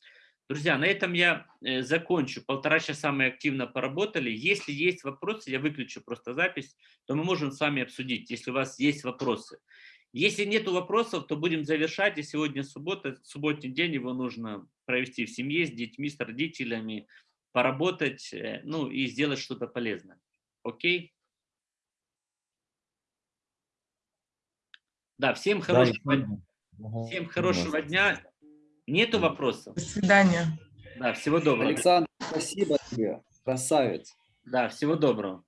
Друзья, на этом я э, закончу. Полтора часа мы активно поработали. Если есть вопросы, я выключу просто запись, то мы можем с вами обсудить, если у вас есть вопросы. Если нет вопросов, то будем завершать. И сегодня суббота, субботний день, его нужно провести в семье, с детьми, с родителями, поработать, э, ну и сделать что-то полезное. Окей? Да, всем хорошего, всем хорошего дня. Нету вопросов? До свидания. Да, всего доброго. Александр, спасибо тебе. Красавец. Да, всего доброго.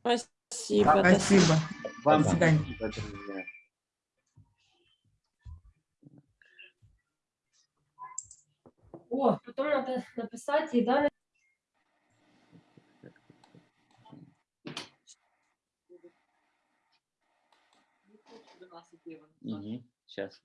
Спасибо. до Спасибо. Вам До свидания. спасибо, друзья. О, потом надо написать и данные. Угу, сейчас.